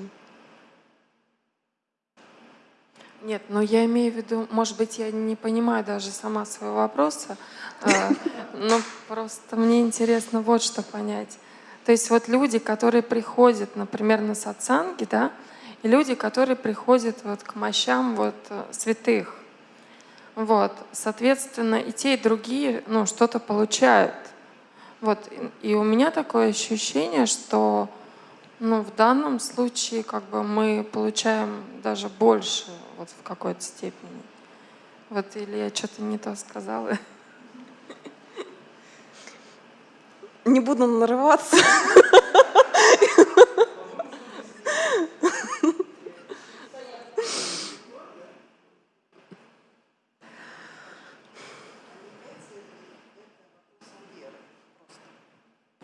Нет, но я имею в виду, может быть, я не понимаю даже сама своего вопроса, а, но просто мне интересно вот что понять. То есть вот люди, которые приходят, например, на сатсанги, да, и люди, которые приходят вот к мощам вот э, святых, вот, соответственно, и те, и другие, ну, что-то получают. Вот, и у меня такое ощущение, что, ну, в данном случае, как бы, мы получаем даже больше, вот, в какой-то степени. Вот, или я что-то не то сказала. Не буду нарываться.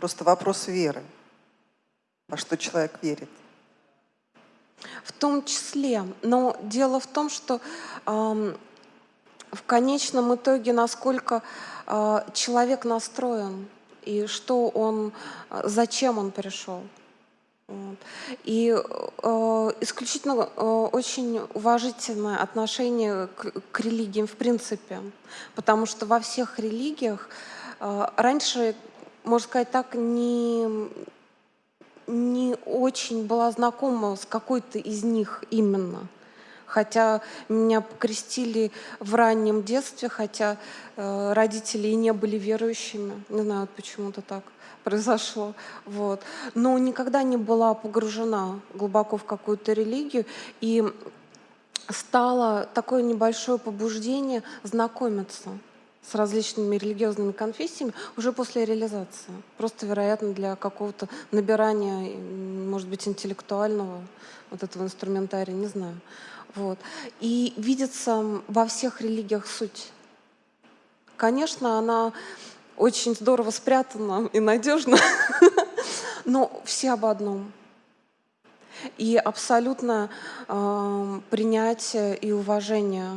Просто вопрос веры, во что человек верит. В том числе. Но дело в том, что э, в конечном итоге, насколько э, человек настроен и что он, зачем он пришел. И э, исключительно э, очень уважительное отношение к, к религиям в принципе, потому что во всех религиях э, раньше можно сказать так, не, не очень была знакома с какой-то из них именно. Хотя меня покрестили в раннем детстве, хотя э, родители и не были верующими. Не знаю, почему-то так произошло. Вот. Но никогда не была погружена глубоко в какую-то религию. И стало такое небольшое побуждение знакомиться с различными религиозными конфессиями уже после реализации. Просто, вероятно, для какого-то набирания, может быть, интеллектуального вот этого инструментария, не знаю. Вот. И видится во всех религиях суть. Конечно, она очень здорово спрятана и надежна, но все об одном. И абсолютно э, принятие и уважение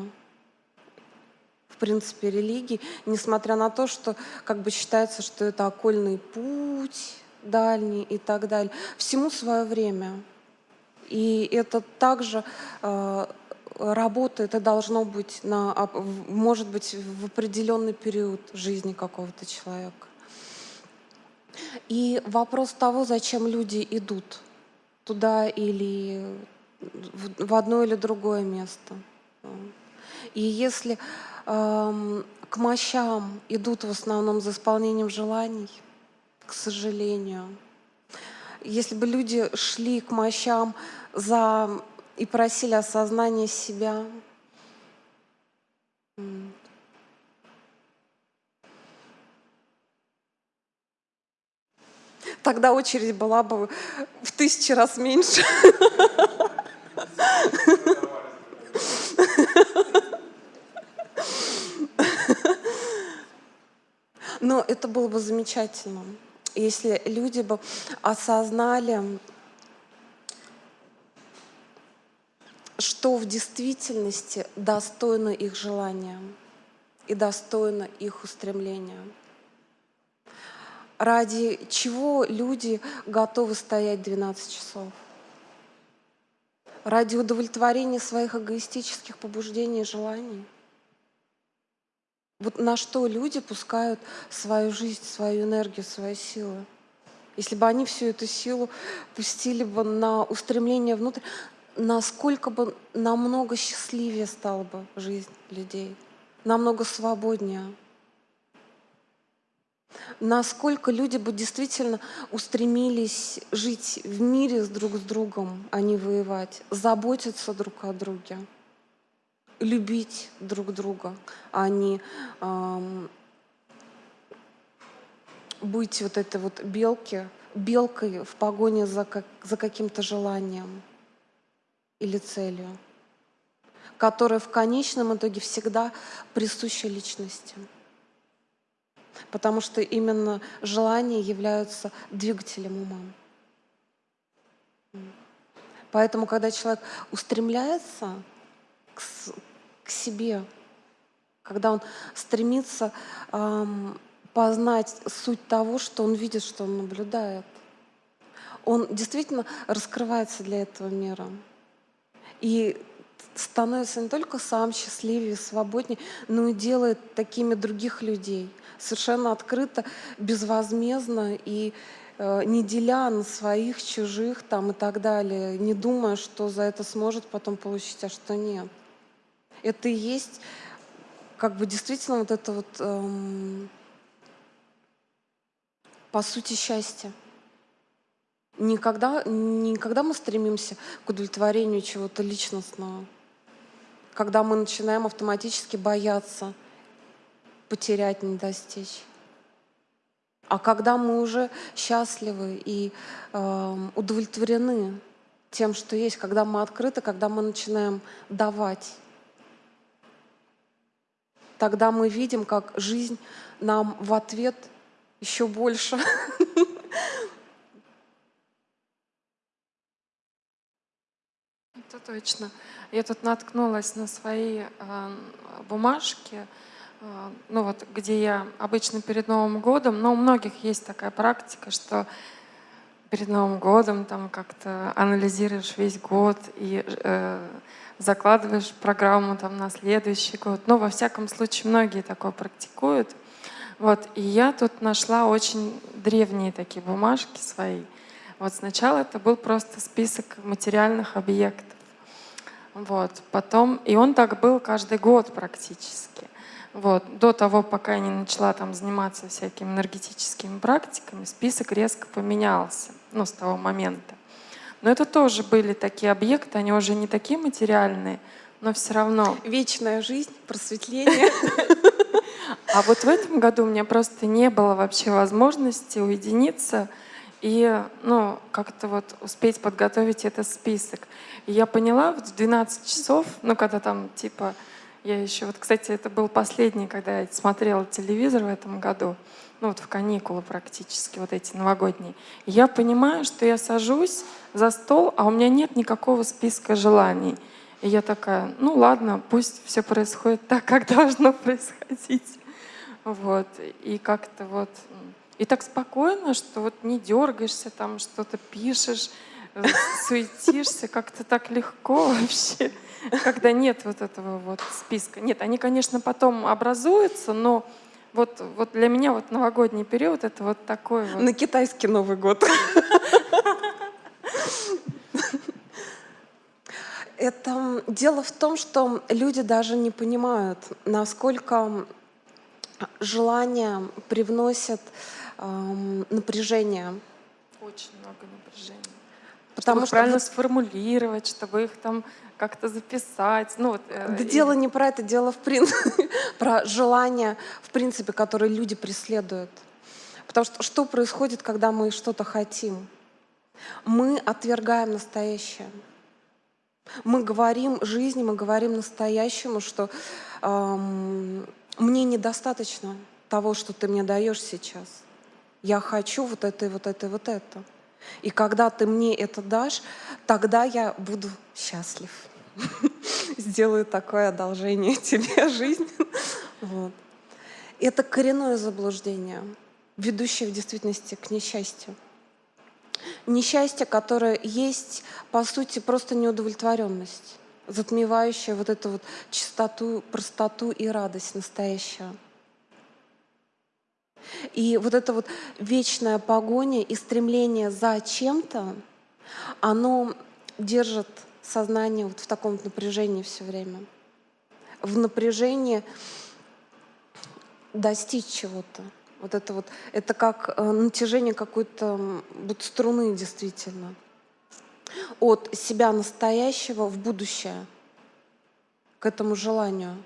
принципе религии, несмотря на то, что как бы считается, что это окольный путь дальний и так далее. Всему свое время. И это также э, работает и должно быть, на, может быть, в определенный период жизни какого-то человека. И вопрос того, зачем люди идут туда или в одно или другое место. И если э, к мощам идут в основном за исполнением желаний, к сожалению, если бы люди шли к мощам за и просили осознания себя. Тогда очередь была бы в тысячи раз меньше. Но это было бы замечательно, если люди бы осознали что в действительности достойно их желания и достойно их устремления. Ради чего люди готовы стоять 12 часов? Ради удовлетворения своих эгоистических побуждений и желаний? Вот на что люди пускают свою жизнь, свою энергию, свои силы? Если бы они всю эту силу пустили бы на устремление внутрь, насколько бы намного счастливее стала бы жизнь людей, намного свободнее. Насколько люди бы действительно устремились жить в мире друг с другом, а не воевать, заботиться друг о друге, любить друг друга, а не эм, быть вот этой вот белки, белкой в погоне за, как, за каким-то желанием или целью, которая в конечном итоге всегда присуща личности. Потому что именно желания являются двигателем ума. Поэтому, когда человек устремляется к, к себе, когда он стремится эм, познать суть того, что он видит, что он наблюдает, он действительно раскрывается для этого мира. И становится не только сам счастливее, свободнее, но и делает такими других людей. Совершенно открыто, безвозмездно и э, не деля на своих, чужих там и так далее, не думая, что за это сможет потом получить, а что нет. Это и есть как бы действительно вот это вот эм, по сути счастье. Никогда, никогда мы стремимся к удовлетворению чего-то личностного, когда мы начинаем автоматически бояться потерять, не достичь. А когда мы уже счастливы и э, удовлетворены тем, что есть, когда мы открыты, когда мы начинаем давать, тогда мы видим, как жизнь нам в ответ еще больше Это точно. Я тут наткнулась на свои э, бумажки, э, ну вот, где я обычно перед Новым годом, но у многих есть такая практика, что перед Новым годом там как-то анализируешь весь год и э, закладываешь программу там на следующий год. Но во всяком случае многие такое практикуют. Вот, и я тут нашла очень древние такие бумажки свои. Вот сначала это был просто список материальных объектов. Вот. Потом, и он так был каждый год практически. Вот. До того, пока я не начала там заниматься всякими энергетическими практиками, список резко поменялся, ну, с того момента. Но это тоже были такие объекты, они уже не такие материальные, но все равно. Вечная жизнь, просветление. А вот в этом году у меня просто не было вообще возможности уединиться и ну, как-то вот успеть подготовить этот список. И я поняла в 12 часов, ну когда там типа, я еще, вот кстати, это был последний, когда я смотрела телевизор в этом году, ну вот в каникулы практически, вот эти новогодние. Я понимаю, что я сажусь за стол, а у меня нет никакого списка желаний. И я такая, ну ладно, пусть все происходит так, как должно происходить. Вот. И как-то вот... И так спокойно, что вот не дергаешься, там что-то пишешь, суетишься, как-то так легко вообще, когда нет вот этого вот списка. Нет, они, конечно, потом образуются, но вот, вот для меня вот новогодний период это вот такой вот. На китайский Новый год. Это дело в том, что люди даже не понимают, насколько желание привносит эм, напряжение. Очень много напряжения. Потому чтобы что правильно вот- сформулировать, чтобы их там как-то записать. Ну, вот, э, Да и- дело не про это, дело в принципе про желание, в принципе, которое люди преследуют. Потому что что происходит, когда мы что-то хотим? Мы отвергаем настоящее. Мы говорим жизни, мы говорим настоящему, что эм, мне недостаточно того, что ты мне даешь сейчас. Я хочу вот это, и вот это, и вот это. И когда ты мне это дашь, тогда я буду счастлив. Сделаю такое одолжение тебе, жизнь. Вот. Это коренное заблуждение, ведущее в действительности к несчастью. Несчастье, которое есть, по сути, просто неудовлетворенность, затмевающая вот эту вот чистоту, простоту и радость настоящего. И вот эта вот вечная погоня и стремление за чем-то, оно держит сознание вот в таком напряжении все время. В напряжении достичь чего-то. Вот это вот, это как э, натяжение какой-то вот струны действительно. От себя настоящего в будущее, к этому желанию.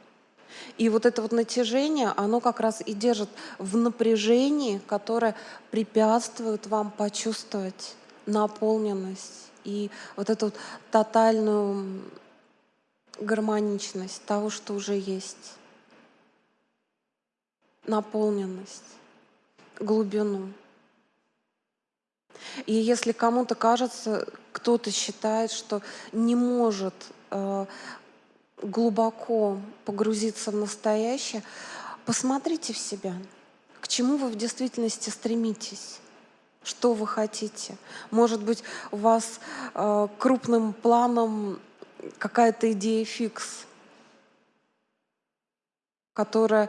И вот это вот натяжение, оно как раз и держит в напряжении, которое препятствует вам почувствовать наполненность и вот эту вот тотальную гармоничность того, что уже есть. Наполненность, глубину. И если кому-то кажется, кто-то считает, что не может э, глубоко погрузиться в настоящее, посмотрите в себя, к чему вы в действительности стремитесь. Что вы хотите? Может быть, у вас э, крупным планом какая-то идея фикс, которая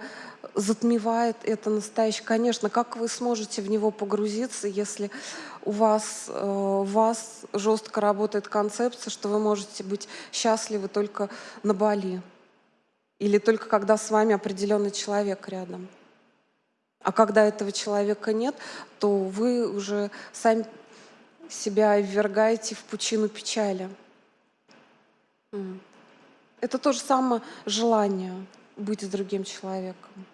затмевает это настоящее. Конечно, как вы сможете в него погрузиться, если у вас, э, у вас жестко работает концепция, что вы можете быть счастливы только на Бали или только когда с вами определенный человек рядом. А когда этого человека нет, то вы уже сами себя ввергаете в пучину печали. Это то же самое желание быть с другим человеком.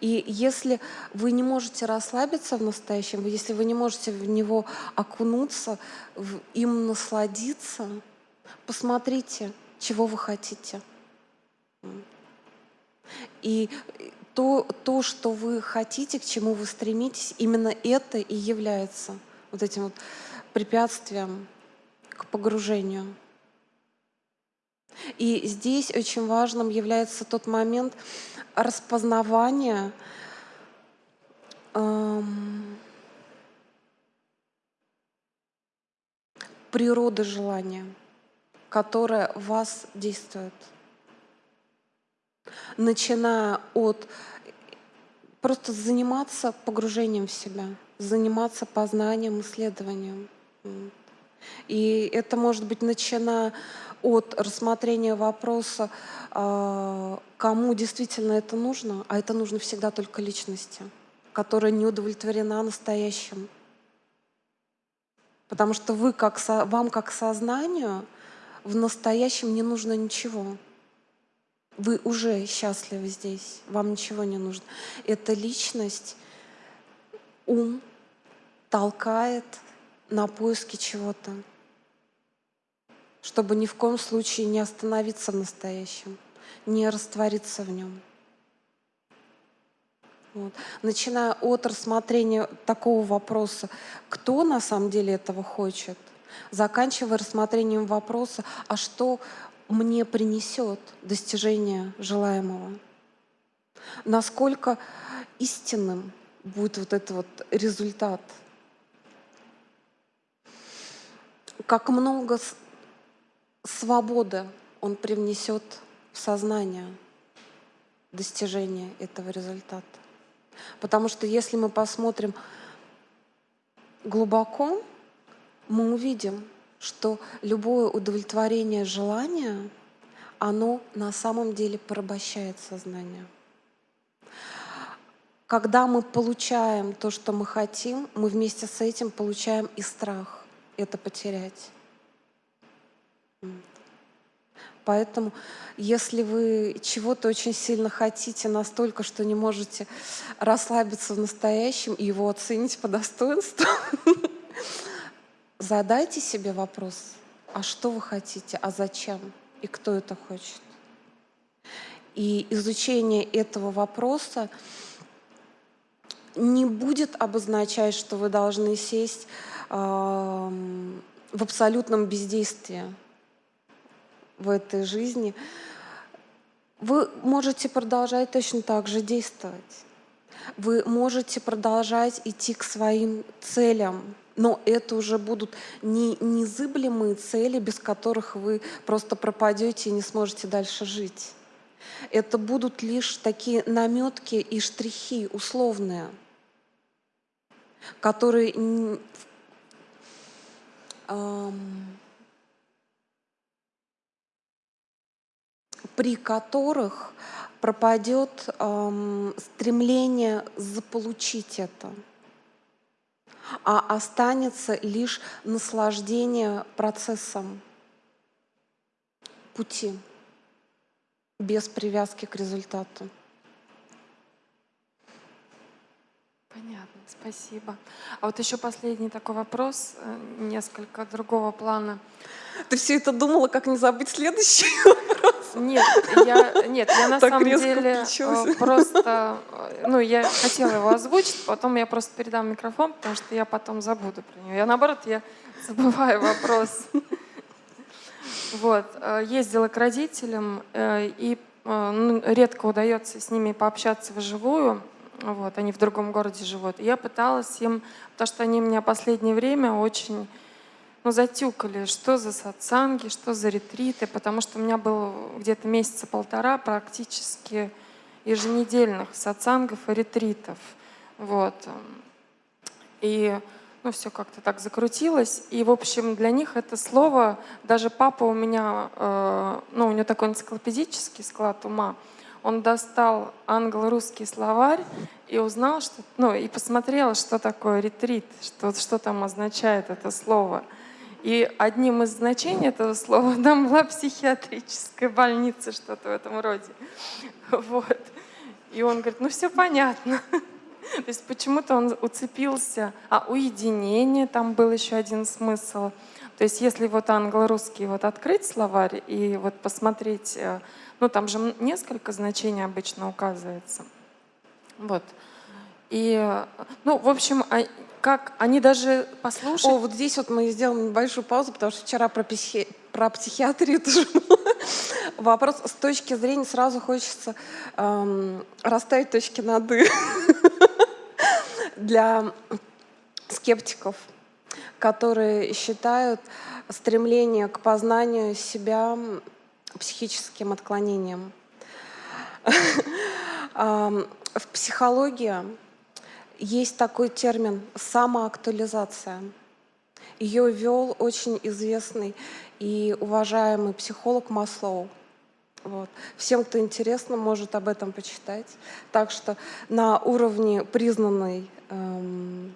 И если вы не можете расслабиться в настоящем, если вы не можете в него окунуться, в- им насладиться, посмотрите, чего вы хотите. И то, то, что вы хотите, к чему вы стремитесь, именно это и является вот этим вот препятствием к погружению. И здесь очень важным является тот момент распознавания эм, природы желания, которое в вас действует. Начиная от просто заниматься погружением в себя, заниматься познанием, исследованием. И это может быть начиная от рассмотрения вопроса, а, кому действительно это нужно, а это нужно всегда только личности, которая не удовлетворена настоящим. Потому что вы как вам как сознанию в настоящем не нужно ничего. Вы уже счастливы здесь, вам ничего не нужно. Эта личность, ум толкает на поиски чего-то, чтобы ни в коем случае не остановиться в настоящем, не раствориться в нем. Вот. Начиная от рассмотрения такого вопроса, кто на самом деле этого хочет, заканчивая рассмотрением вопроса, а что мне принесет достижение желаемого. Насколько истинным будет вот этот вот результат. Как много свободы он привнесет в сознание достижения этого результата. Потому что если мы посмотрим глубоко, мы увидим, что любое удовлетворение желания, оно на самом деле порабощает сознание. Когда мы получаем то, что мы хотим, мы вместе с этим получаем и страх это потерять. Поэтому, если вы чего-то очень сильно хотите, настолько, что не можете расслабиться в настоящем и его оценить по достоинству, Задайте себе вопрос, а что вы хотите, а зачем и кто это хочет. И изучение этого вопроса не будет обозначать, что вы должны сесть в абсолютном бездействии в этой жизни. Вы можете продолжать точно так же действовать. Вы можете продолжать идти к своим целям, но это уже будут не незыблемые цели, без которых вы просто пропадете и не сможете дальше жить. Это будут лишь такие наметки и штрихи условные, которые эм, при которых пропадет эм, стремление заполучить это а останется лишь наслаждение процессом пути без привязки к результату. Понятно, спасибо. А вот еще последний такой вопрос, э, несколько другого плана. Ты все это думала, как не забыть следующий вопрос? Нет, я, нет, я на так самом деле включилась. Э, просто, э, ну, я хотела его озвучить, потом я просто передам микрофон, потому что я потом забуду про него. Я наоборот, я забываю вопрос. Вот, э, ездила к родителям, и ну, редко удается с ними пообщаться вживую. Вот, они в другом городе живут. И я пыталась им, потому что они меня последнее время очень ну, затюкали, что за сатсанги, что за ретриты, потому что у меня было где-то месяца полтора практически еженедельных сатсангов и ретритов. Вот. И ну, все как-то так закрутилось. И, в общем, для них это слово, даже папа у меня, э, ну, у него такой энциклопедический склад ума, он достал англо-русский словарь и узнал, что, ну, и посмотрел, что такое ретрит, что, что там означает это слово. И одним из значений этого слова там была психиатрическая больница, что-то в этом роде. Вот. И он говорит, ну все понятно. То есть почему-то он уцепился. А уединение, там был еще один смысл. То есть если вот англо-русский вот открыть словарь и вот посмотреть, э, ну там же несколько значений обычно указывается. Вот. И, ну, в общем, а как они даже послушали. О, вот здесь вот мы сделаем небольшую паузу, потому что вчера про, психи... про психиатрию тоже вопрос с точки зрения сразу хочется эм, расставить точки над «и» для скептиков, которые считают стремление к познанию себя психическим отклонением. В психологии есть такой термин самоактуализация. Ее ввел очень известный и уважаемый психолог Маслоу. Вот. Всем, кто интересно, может об этом почитать. Так что на уровне признанной эм,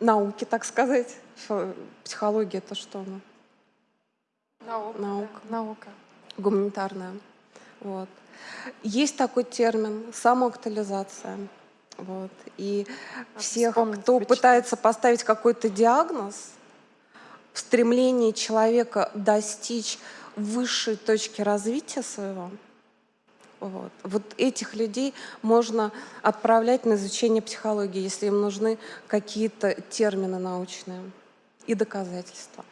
науки, так сказать, психология это что? Наука. Наука. Да, наука. Гуманитарная. Вот. Есть такой термин самоактуализация. Вот. И всех, кто пытается поставить какой-то диагноз, в стремлении человека достичь высшей точки развития своего, вот. вот этих людей можно отправлять на изучение психологии, если им нужны какие-то термины научные и доказательства.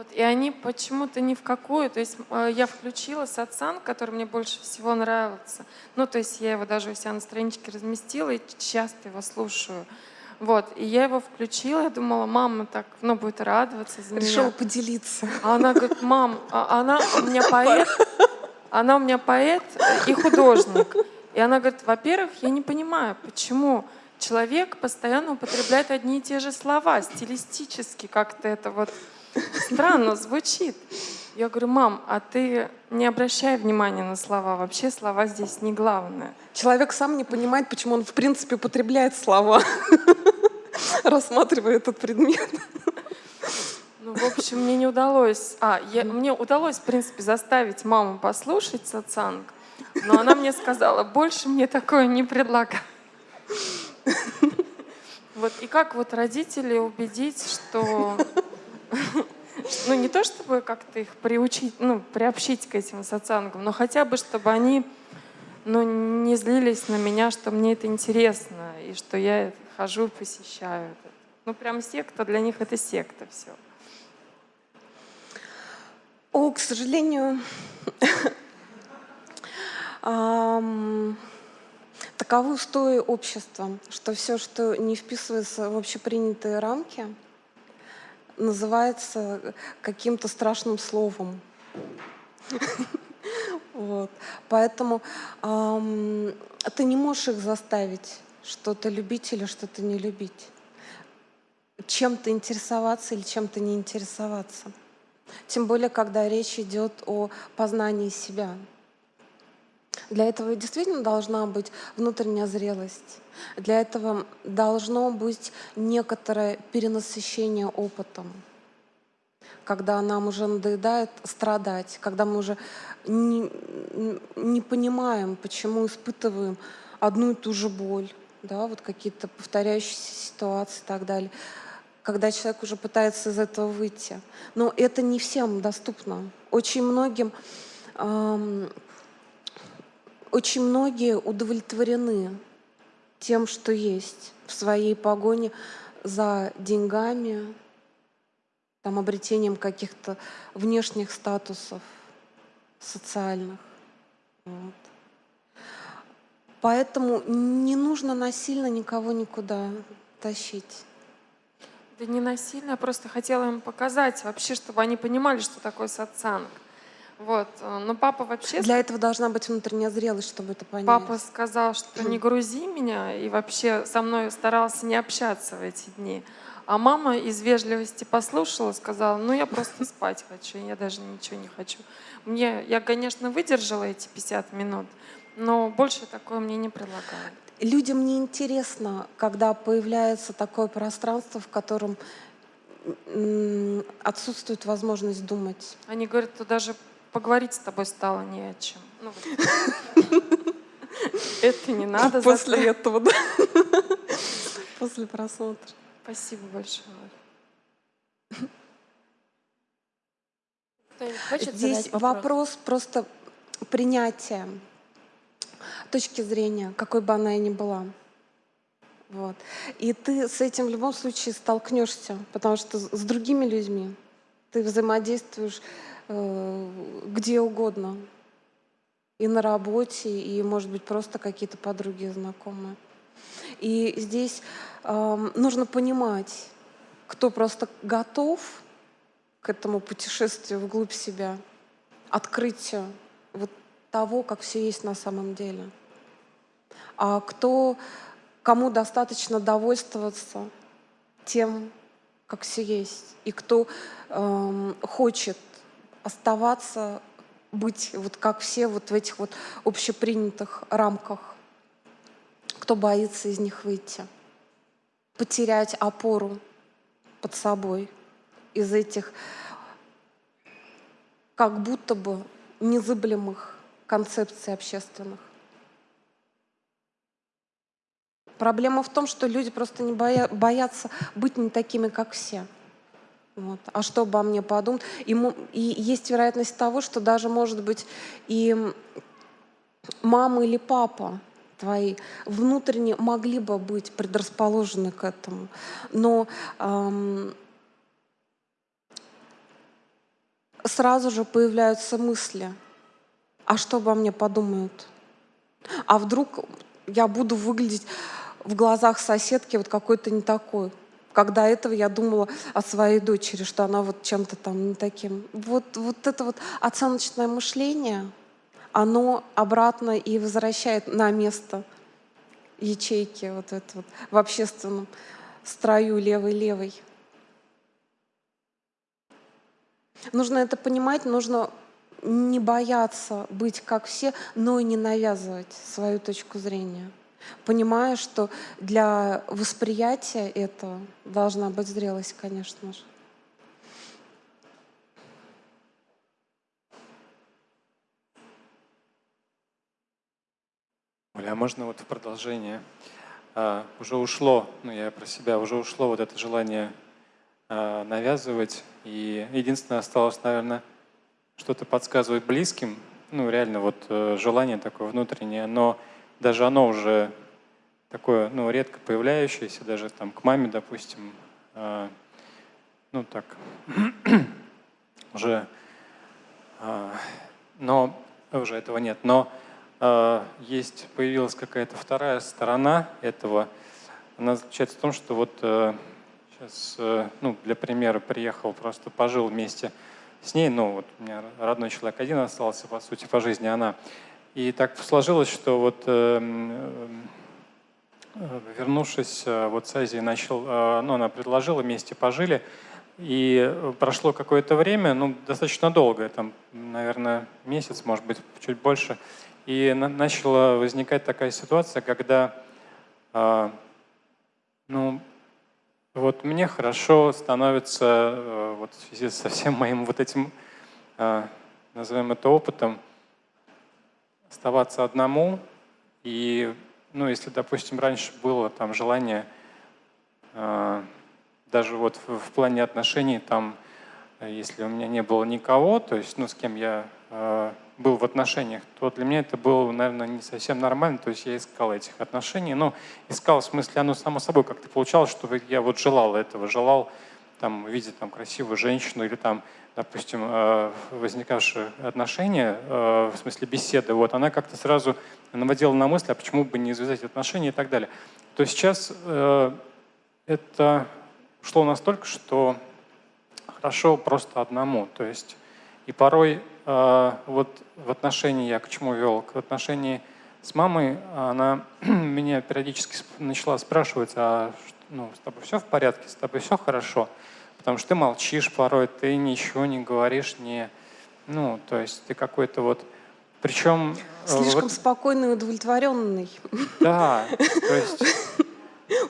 Вот, и они почему-то ни в какую, то есть э, я включила сатсан, который мне больше всего нравился. Ну, то есть я его даже у себя на страничке разместила и часто его слушаю. Вот, и я его включила, я думала, мама так, ну, будет радоваться за Решила меня. поделиться. А она говорит, мам, а она у меня поэт, она у меня поэт и художник. И она говорит, во-первых, я не понимаю, почему человек постоянно употребляет одни и те же слова, стилистически как-то это вот странно звучит. Я говорю, мам, а ты не обращай внимания на слова, вообще слова здесь не главное. Человек сам не понимает, почему он в принципе употребляет слова, рассматривая этот предмет. Ну, в общем, мне не удалось. А, я- мне удалось, в принципе, заставить маму послушать сатсанг, но она мне сказала, больше мне такое не предлагай. Вот, и как вот родителей убедить, что... Ну, не то чтобы как-то их приучить, ну, приобщить к этим сатсангам, но хотя бы, чтобы они ну, не злились на меня, что мне это интересно, и что я хожу и посещаю. Ну, прям секта, для них это секта все. О, к сожалению, таковы устои общества, что все, что не вписывается в общепринятые рамки, называется каким-то страшным словом. Вот. Поэтому ты не можешь их заставить что-то любить или что-то не любить. Чем-то интересоваться или чем-то не интересоваться. Тем более, когда речь идет о познании себя. Для этого действительно должна быть внутренняя зрелость. Для этого должно быть некоторое перенасыщение опытом. Когда нам уже надоедает страдать, когда мы уже не, не понимаем, почему испытываем одну и ту же боль, да, вот какие-то повторяющиеся ситуации и так далее когда человек уже пытается из этого выйти. Но это не всем доступно. Очень многим, эм, очень многие удовлетворены тем, что есть в своей погоне за деньгами, там, обретением каких-то внешних статусов социальных. Вот. Поэтому не нужно насильно никого никуда тащить. Да не насильно, я просто хотела им показать вообще, чтобы они понимали, что такое сатсанг. Вот. э, Но папа вообще... Для этого должна быть внутренняя зрелость, чтобы это понять. Папа сказал, что не грузи меня, и вообще со мной старался не общаться в эти дни. А мама из вежливости послушала, сказала, ну я просто спать хочу, я даже ничего не хочу. Мне, я, конечно, выдержала эти 50 минут, но больше такое мне не предлагают. Людям не интересно, когда появляется такое пространство, в котором отсутствует возможность думать. Они говорят, что даже поговорить с тобой стало не о чем. Ну, вот. Это не надо. После этого, да? После просмотра. Спасибо большое. Здесь задать вопрос просто принятия точки зрения, какой бы она ни была. Вот. И ты с этим в любом случае столкнешься, потому что с другими людьми ты взаимодействуешь где угодно. И на работе, и, может быть, просто какие-то подруги знакомые. И здесь эм, нужно понимать, кто просто готов к этому путешествию вглубь себя, открытию вот того, как все есть на самом деле. А кто, кому достаточно довольствоваться тем, как все есть, и кто эм, хочет оставаться быть вот как все вот в этих вот общепринятых рамках. Кто боится из них выйти? Потерять опору под собой из этих как будто бы незыблемых концепций общественных. Проблема в том, что люди просто не боя, боятся быть не такими, как все. Вот. А что обо мне подумают? И, и есть вероятность того, что даже, может быть, и мама или папа твои внутренне могли бы быть предрасположены к этому. Но эм, сразу же появляются мысли, а что обо мне подумают? А вдруг я буду выглядеть в глазах соседки вот какой-то не такой? Когда этого я думала о своей дочери, что она вот чем-то там таким. Вот, вот это вот оценочное мышление, оно обратно и возвращает на место ячейки вот это вот в общественном строю левой-левой. Нужно это понимать, нужно не бояться быть как все, но и не навязывать свою точку зрения понимая, что для восприятия этого должна быть зрелость, конечно же. Оля, а можно вот в продолжение? А, уже ушло, ну я про себя, уже ушло вот это желание а, навязывать. И единственное осталось, наверное, что-то подсказывать близким. Ну реально вот э, желание такое внутреннее, но даже оно уже такое, ну, редко появляющееся, даже там к маме, допустим, э, ну, так, уже, э, но уже этого нет, но э, есть, появилась какая-то вторая сторона этого, она заключается в том, что вот э, сейчас, э, ну, для примера, приехал, просто пожил вместе с ней, ну, вот у меня родной человек один остался, по сути, по жизни она, и так сложилось, что вот э, вернувшись э, вот с Азии, начал, э, ну, она предложила, вместе пожили, и прошло какое-то время, ну, достаточно долгое, там, наверное, месяц, может быть, чуть больше, и на начала возникать такая ситуация, когда, э, ну, вот мне хорошо становится вот в связи со всем моим вот этим, назовем это опытом, оставаться одному. И, ну, если, допустим, раньше было там желание, э, даже вот в, в плане отношений, там, если у меня не было никого, то есть, ну, с кем я э, был в отношениях, то для меня это было, наверное, не совсем нормально, то есть я искал этих отношений, но искал в смысле, оно само собой как-то получалось, что я вот желал этого, желал там видеть там красивую женщину или там допустим, э, возникавшие отношения, э, в смысле беседы, вот, она как-то сразу наводила на мысль, а почему бы не завязать отношения и так далее. То сейчас э, это шло настолько, что хорошо просто одному. То есть и порой вот в отношении, я к чему вел, к отношении с мамой, она меня периодически начала спрашивать, а ну, с тобой все в порядке, с тобой все хорошо? Потому что ты молчишь порой, ты ничего не говоришь, не... Ну, то есть ты какой-то вот... Причем... Э, Слишком вот... спокойный и удовлетворенный. Да, то есть...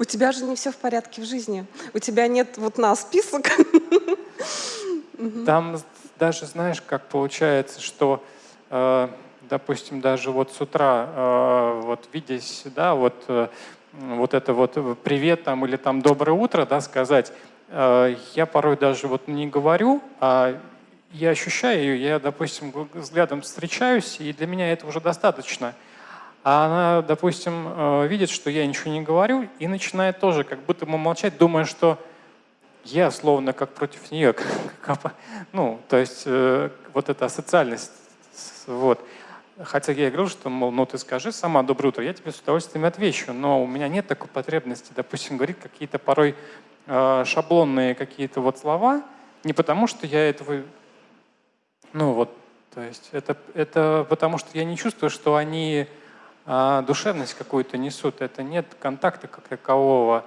У тебя же не все в порядке в жизни. У тебя нет вот на список. Там даже, знаешь, как получается, что, э, допустим, даже вот с утра, э, вот видясь, да, вот, э, вот это вот привет там или там доброе утро, да, сказать, я порой даже вот не говорю, а я ощущаю ее, я, допустим, взглядом встречаюсь, и для меня это уже достаточно. А она, допустим, э, видит, что я ничего не говорю, и начинает тоже как будто бы молчать, думая, что я словно как против нее. ну, то есть э, вот эта социальность. Вот. Хотя я говорил, что, мол, ну ты скажи сама «доброе утро», я тебе с удовольствием отвечу, но у меня нет такой потребности, допустим, говорить какие-то порой Э, шаблонные какие-то вот слова, не потому что я этого, ну вот, то есть это, это потому что я не чувствую, что они а, душевность какую-то несут, это нет контакта как такового,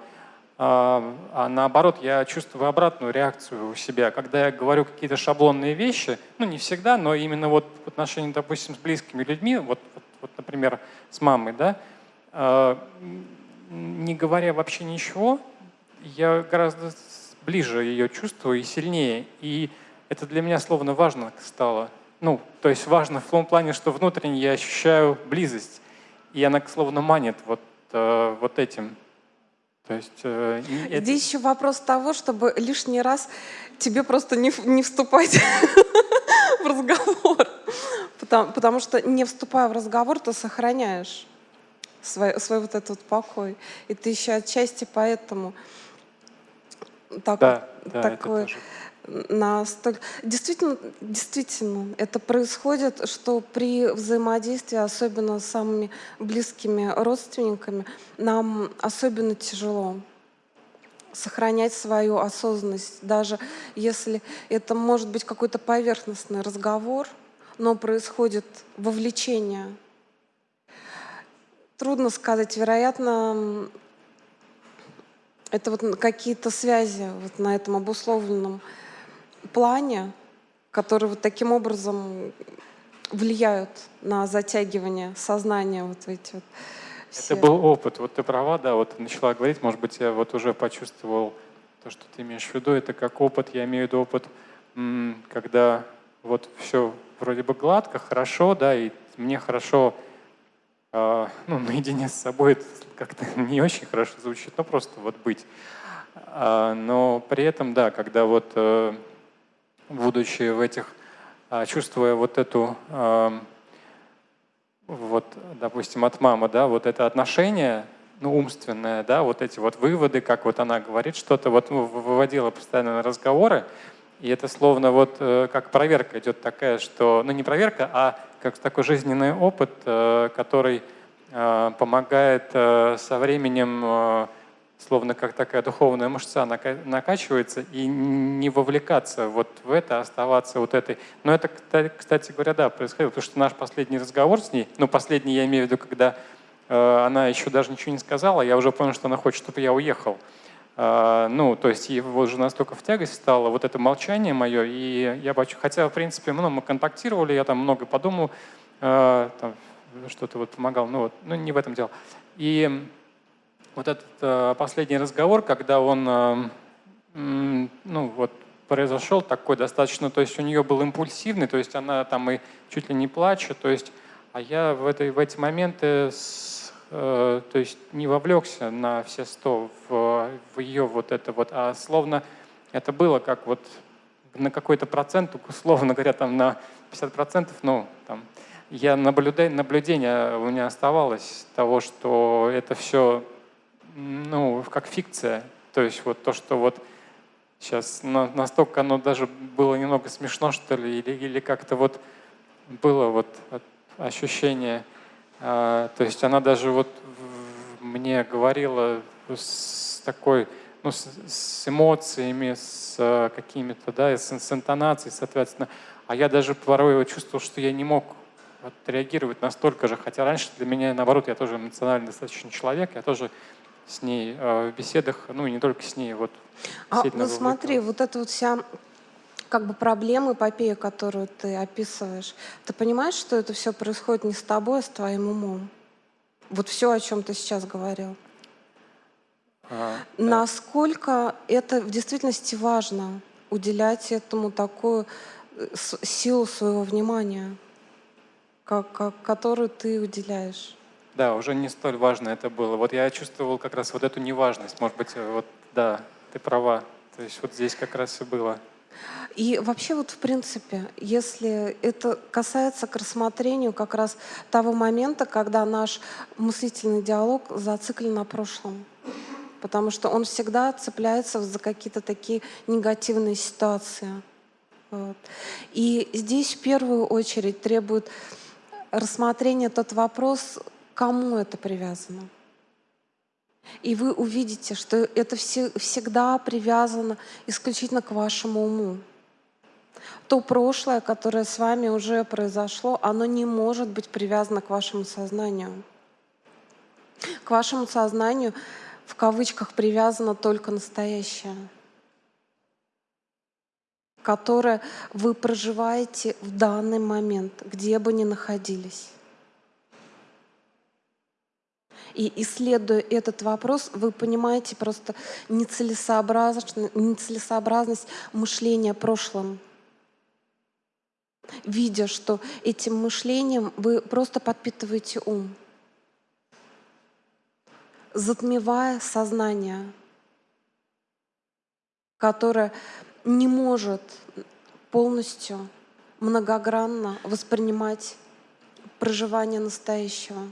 а, а наоборот, я чувствую обратную реакцию у себя. Когда я говорю какие-то шаблонные вещи, ну не всегда, но именно вот в отношении, допустим, с близкими людьми, вот, вот, вот например, с мамой, да, не говоря вообще ничего, я гораздо ближе ее чувствую и сильнее. И это для меня словно важно стало. Ну, то есть важно в том плане, что внутренне я ощущаю близость. И она словно манит вот, э, вот этим. То есть, э, это... Здесь еще вопрос того, чтобы лишний раз тебе просто не, не вступать в разговор. Потому, потому что не вступая в разговор, ты сохраняешь свой, свой вот этот покой. И ты еще отчасти поэтому так, да, да, такой настолько... Действительно, действительно, это происходит, что при взаимодействии, особенно с самыми близкими родственниками, нам особенно тяжело сохранять свою осознанность, даже если это может быть какой-то поверхностный разговор, но происходит вовлечение. Трудно сказать, вероятно, это вот какие-то связи вот на этом обусловленном плане, которые вот таким образом влияют на затягивание сознания вот эти вот все. Это был опыт. Вот ты права, да, вот начала говорить, может быть, я вот уже почувствовал то, что ты имеешь в виду, это как опыт, я имею в виду опыт, когда вот все вроде бы гладко, хорошо, да, и мне хорошо, ну, наедине с собой это как-то не очень хорошо звучит, но просто вот быть. А, но при этом, да, когда вот э, будучи в этих, а, чувствуя вот эту, вот, допустим, от мамы, да, вот это отношение, ну, умственное, да, вот эти вот выводы, как вот она говорит что-то, вот ну, выводила постоянно на разговоры, и это словно вот э, как проверка идет такая, что, ну не проверка, а как такой жизненный опыт, э, который э, помогает со временем словно как такая духовная мышца накачивается, и не вовлекаться вот в это, оставаться вот этой. Но это, кстати говоря, да, происходило, потому что наш последний разговор с ней, ну, последний я имею в виду, когда э, она еще даже ничего не сказала, я уже понял, что она хочет, чтобы я уехал. Э, ну, то есть его уже настолько в тягость стало, вот это молчание мое, и я бачу, хотя, в принципе, ну, мы контактировали, я там много подумал, э, что-то вот помогал, ну, вот, ну, не в этом дело. И вот этот э, последний разговор, когда он, ну вот, произошел такой достаточно, то есть у нее был импульсивный, то есть она там и чуть ли не плачет, то есть, а я в, этой, в эти моменты, с, э, то есть не вовлекся на все сто в, в ее вот это вот, а словно это было как вот на какой-то процент, условно говоря, там на 50 процентов, ну, там, я наблюдаю, наблюдение у меня оставалось того, что это все ну, как фикция. То есть вот то, что вот сейчас настолько оно даже было немного смешно, что ли, или, или как-то вот было вот ощущение. А, то есть она даже вот мне говорила с такой, ну, с, с эмоциями, с а, какими-то, да, с, с интонацией, соответственно. А я даже порой чувствовал, что я не мог вот, реагировать настолько же, хотя раньше для меня, наоборот, я тоже эмоциональный достаточно человек, я тоже с ней э, в беседах, ну и не только с ней. Вот, а ну смотри, вот эта вот вся как бы проблема, эпопея, которую ты описываешь, ты понимаешь, что это все происходит не с тобой, а с твоим умом? Вот все, о чем ты сейчас говорил. А, да. Насколько это в действительности важно, уделять этому такую э, силу своего внимания, как, как, которую ты уделяешь? Да, уже не столь важно это было. Вот я чувствовал как раз вот эту неважность. Может быть, вот да, ты права. То есть вот здесь как раз и было. И вообще вот в принципе, если это касается к рассмотрению как раз того момента, когда наш мыслительный диалог зациклен на прошлом. Потому что он всегда цепляется за какие-то такие негативные ситуации. Вот. И здесь в первую очередь требует рассмотрения тот вопрос, кому это привязано. И вы увидите, что это все, всегда привязано исключительно к вашему уму. То прошлое, которое с вами уже произошло, оно не может быть привязано к вашему сознанию. К вашему сознанию в кавычках привязано только настоящее, которое вы проживаете в данный момент, где бы ни находились. И исследуя этот вопрос, вы понимаете просто нецелесообразность, нецелесообразность мышления прошлым. Видя, что этим мышлением вы просто подпитываете ум, затмевая сознание, которое не может полностью многогранно воспринимать проживание настоящего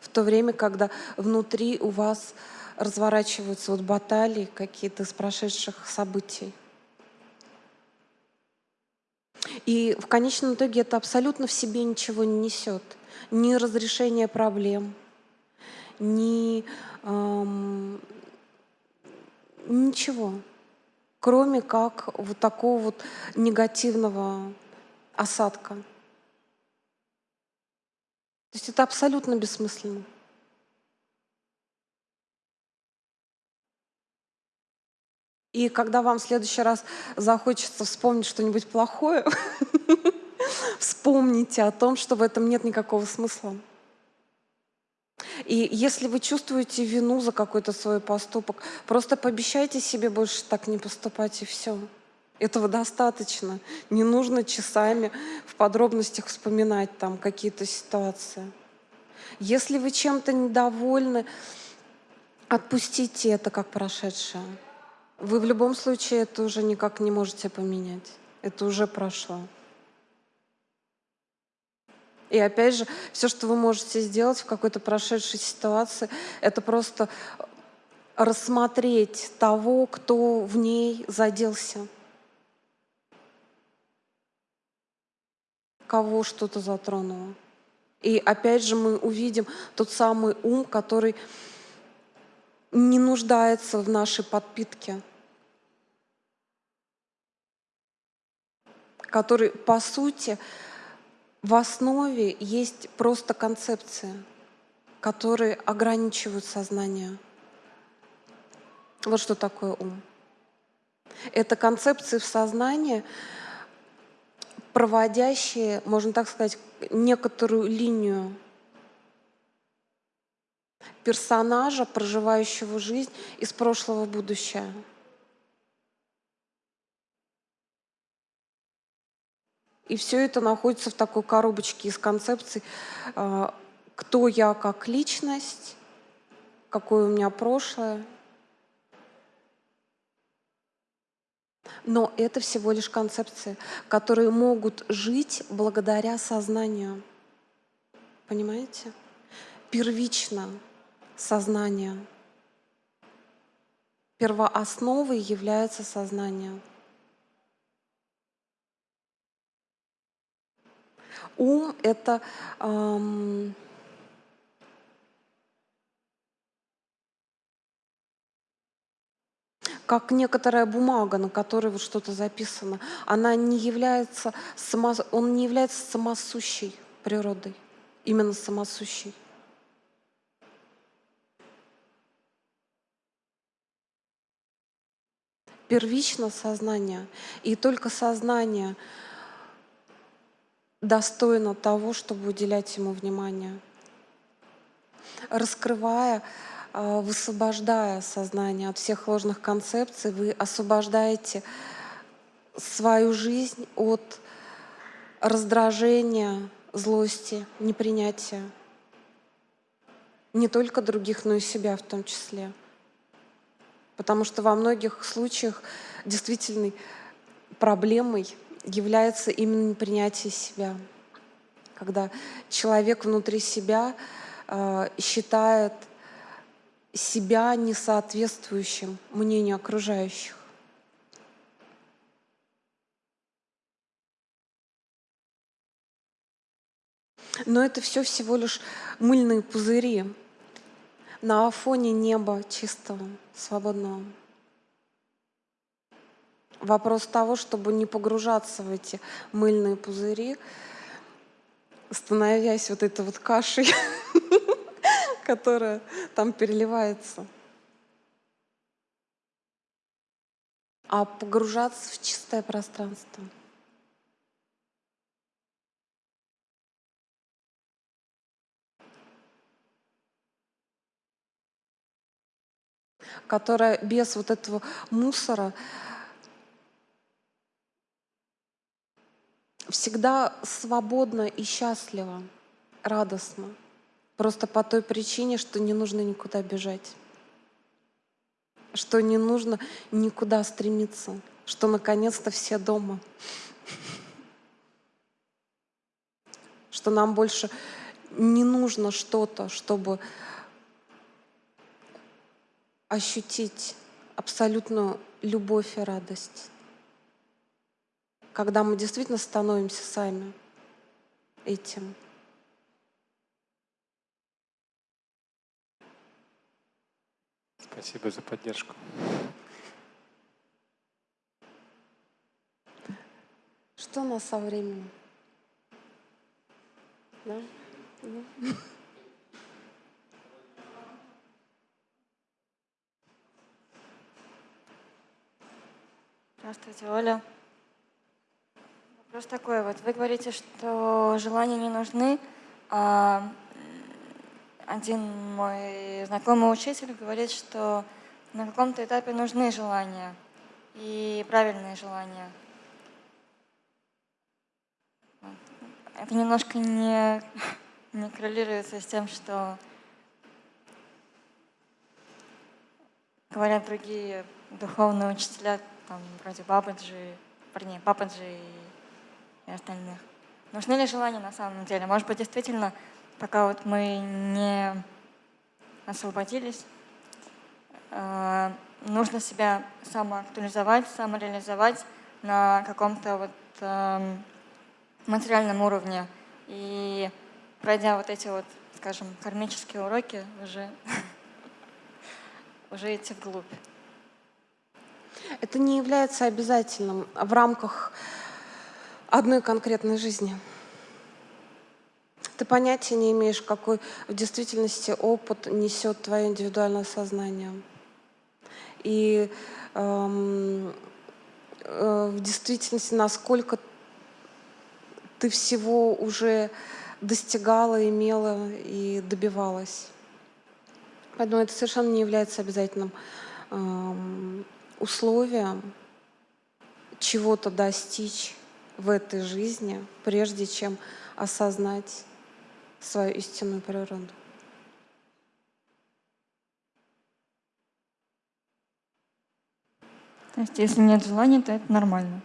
в то время, когда внутри у вас разворачиваются вот баталии какие-то из прошедших событий. И в конечном итоге это абсолютно в себе ничего не несет. Ни разрешение проблем, ни эм, ничего, кроме как вот такого вот негативного осадка. То есть это абсолютно бессмысленно. И когда вам в следующий раз захочется вспомнить что-нибудь плохое, вспомните о том, что в этом нет никакого смысла. И если вы чувствуете вину за какой-то свой поступок, просто пообещайте себе больше так не поступать и все. Этого достаточно. Не нужно часами в подробностях вспоминать там какие-то ситуации. Если вы чем-то недовольны, отпустите это как прошедшее. Вы в любом случае это уже никак не можете поменять. Это уже прошло. И опять же, все, что вы можете сделать в какой-то прошедшей ситуации, это просто рассмотреть того, кто в ней заделся. кого что-то затронуло. И опять же мы увидим тот самый ум, который не нуждается в нашей подпитке, который, по сути, в основе есть просто концепции, которые ограничивают сознание. Вот что такое ум. Это концепции в сознании, проводящие, можно так сказать, некоторую линию персонажа, проживающего жизнь из прошлого в будущее. И все это находится в такой коробочке из концепций, а, кто я как личность, какое у меня прошлое, Но это всего лишь концепции, которые могут жить благодаря сознанию. Понимаете? Первично сознание. Первоосновой является сознание. Ум — это эм, как некоторая бумага, на которой вот что-то записано, она не является само, он не является самосущей природой, именно самосущей. Первично сознание, и только сознание достойно того, чтобы уделять ему внимание, раскрывая а, высвобождая сознание от всех ложных концепций, вы освобождаете свою жизнь от раздражения, злости, непринятия. Не только других, но и себя в том числе. Потому что во многих случаях действительной проблемой является именно непринятие себя. Когда человек внутри себя э, считает себя несоответствующим мнению окружающих. Но это все всего лишь мыльные пузыри на фоне неба чистого, свободного. Вопрос того, чтобы не погружаться в эти мыльные пузыри, становясь вот этой вот кашей, которая там переливается. А погружаться в чистое пространство. которая без вот этого мусора всегда свободна и счастлива, радостно. Просто по той причине, что не нужно никуда бежать, что не нужно никуда стремиться, что наконец-то все дома, что нам больше не нужно что-то, чтобы ощутить абсолютную любовь и радость, когда мы действительно становимся сами этим. Спасибо за поддержку. Что у нас со временем? Да? Да? Здравствуйте, Оля. Вопрос такой вот. Вы говорите, что желания не нужны, а один мой знакомый учитель говорит, что на каком-то этапе нужны желания и правильные желания. Это немножко не, не коррелируется с тем, что говорят другие духовные учителя, там, вроде Бабаджи, парней, Пападжи и, и остальных. Нужны ли желания на самом деле? Может быть, действительно, пока вот мы не освободились, э, нужно себя самоактуализовать, самореализовать на каком-то вот э, материальном уровне. И пройдя вот эти вот, скажем, кармические уроки, уже, уже идти вглубь. Это не является обязательным в рамках одной конкретной жизни. Ты понятия не имеешь, какой в действительности опыт несет твое индивидуальное сознание. И эм, э, в действительности, насколько ты всего уже достигала, имела и добивалась. Поэтому это совершенно не является обязательным эм, условием чего-то достичь в этой жизни, прежде чем осознать свою истинную природу. То есть, если нет желания, то это нормально.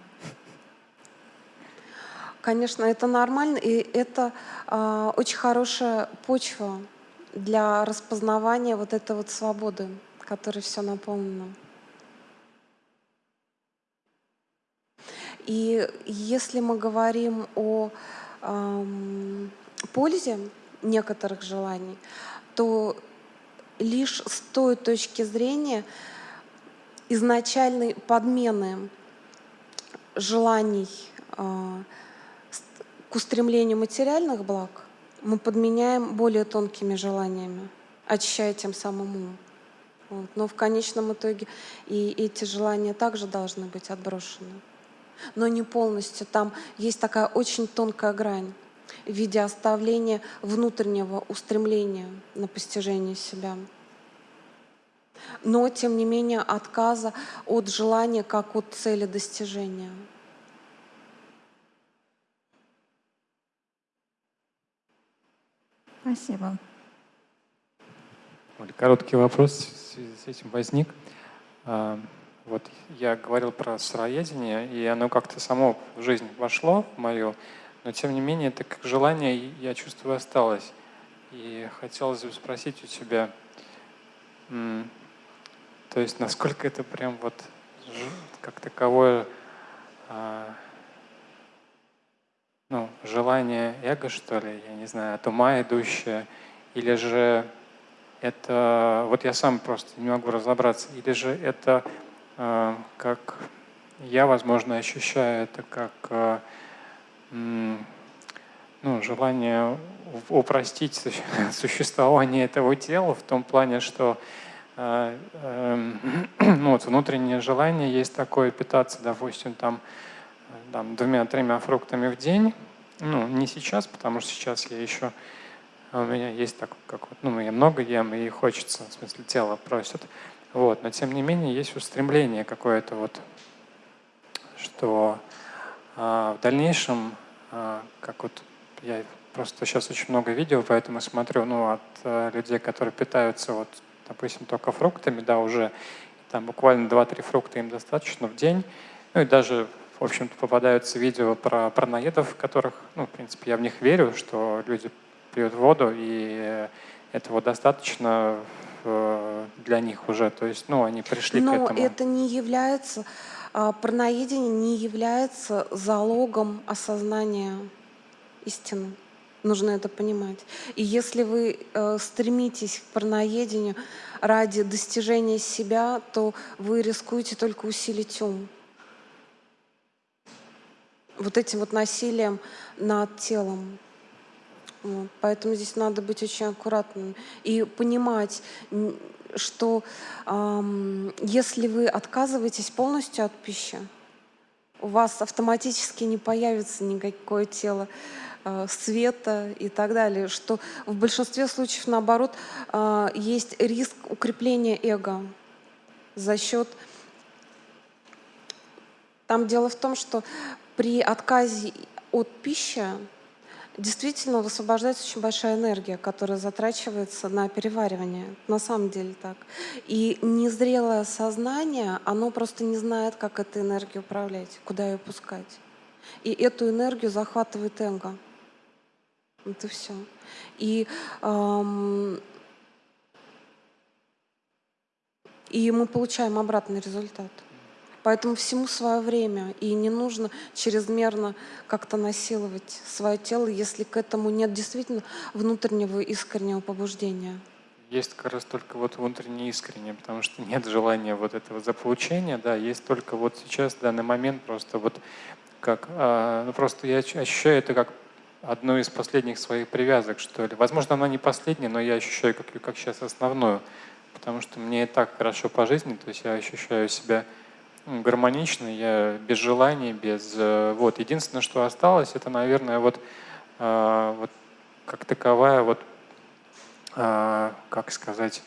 Конечно, это нормально, и это э, очень хорошая почва для распознавания вот этой вот свободы, которой все наполнено. И если мы говорим о эм, пользе некоторых желаний, то лишь с той точки зрения изначальной подмены желаний э, к устремлению материальных благ мы подменяем более тонкими желаниями, очищая тем самым ум. Вот. Но в конечном итоге и эти желания также должны быть отброшены но не полностью. Там есть такая очень тонкая грань в виде оставления внутреннего устремления на постижение себя. Но, тем не менее, отказа от желания как от цели достижения. Спасибо. Короткий вопрос в связи с этим возник. Вот я говорил про сыроедение, и оно как-то само в жизнь вошло, в мою, но тем не менее это как желание, я чувствую, осталось. И хотелось бы спросить у тебя, то есть насколько это прям вот как таковое а, ну, желание эго, что ли, я не знаю, от ума идущее, или же это, вот я сам просто не могу разобраться, или же это как я, возможно, ощущаю это как а, ну, желание упростить существование этого тела в том плане, что э, э, ну, вот внутреннее желание есть такое питаться, допустим, там, там двумя-тремя фруктами в день. Ну, не сейчас, потому что сейчас я еще у меня есть так, как вот, ну, я много ем и хочется, в смысле, тело просит. Вот, но тем не менее есть устремление какое-то вот, что а, в дальнейшем, а, как вот я просто сейчас очень много видео, поэтому смотрю, ну, от а, людей, которые питаются вот, допустим, только фруктами, да, уже там буквально 2-3 фрукта им достаточно в день, ну и даже в общем-то, попадаются видео про параноидов, которых, ну, в принципе, я в них верю, что люди пьют воду, и этого достаточно э, для них уже. То есть, ну, они пришли Но к этому. Но это не является, а, параноидение не является залогом осознания истины. Нужно это понимать. И если вы э, стремитесь к параноедению ради достижения себя, то вы рискуете только усилить ум. Вот этим вот насилием над телом. Вот. Поэтому здесь надо быть очень аккуратным и понимать, что эм, если вы отказываетесь полностью от пищи, у вас автоматически не появится никакое тело э, света и так далее, что в большинстве случаев, наоборот, э, есть риск укрепления эго за счет... Там дело в том, что при отказе от пищи Действительно, высвобождается очень большая энергия, которая затрачивается на переваривание. На самом деле так. И незрелое сознание, оно просто не знает, как этой энергией управлять, куда ее пускать. И эту энергию захватывает эго. Это все. И, эм, и мы получаем обратный результат. Поэтому всему свое время, и не нужно чрезмерно как-то насиловать свое тело, если к этому нет действительно внутреннего искреннего побуждения. Есть как раз только вот внутреннее искреннее, потому что нет желания вот этого заполучения, да, есть только вот сейчас, в данный момент, просто вот как, а, ну просто я ощущаю это как одну из последних своих привязок, что ли. Возможно, она не последняя, но я ощущаю как, как сейчас основную, потому что мне и так хорошо по жизни, то есть я ощущаю себя гармонично, я без желаний, без... Э, вот. Единственное, что осталось, это, наверное, вот, э, вот как таковая вот, э, как сказать,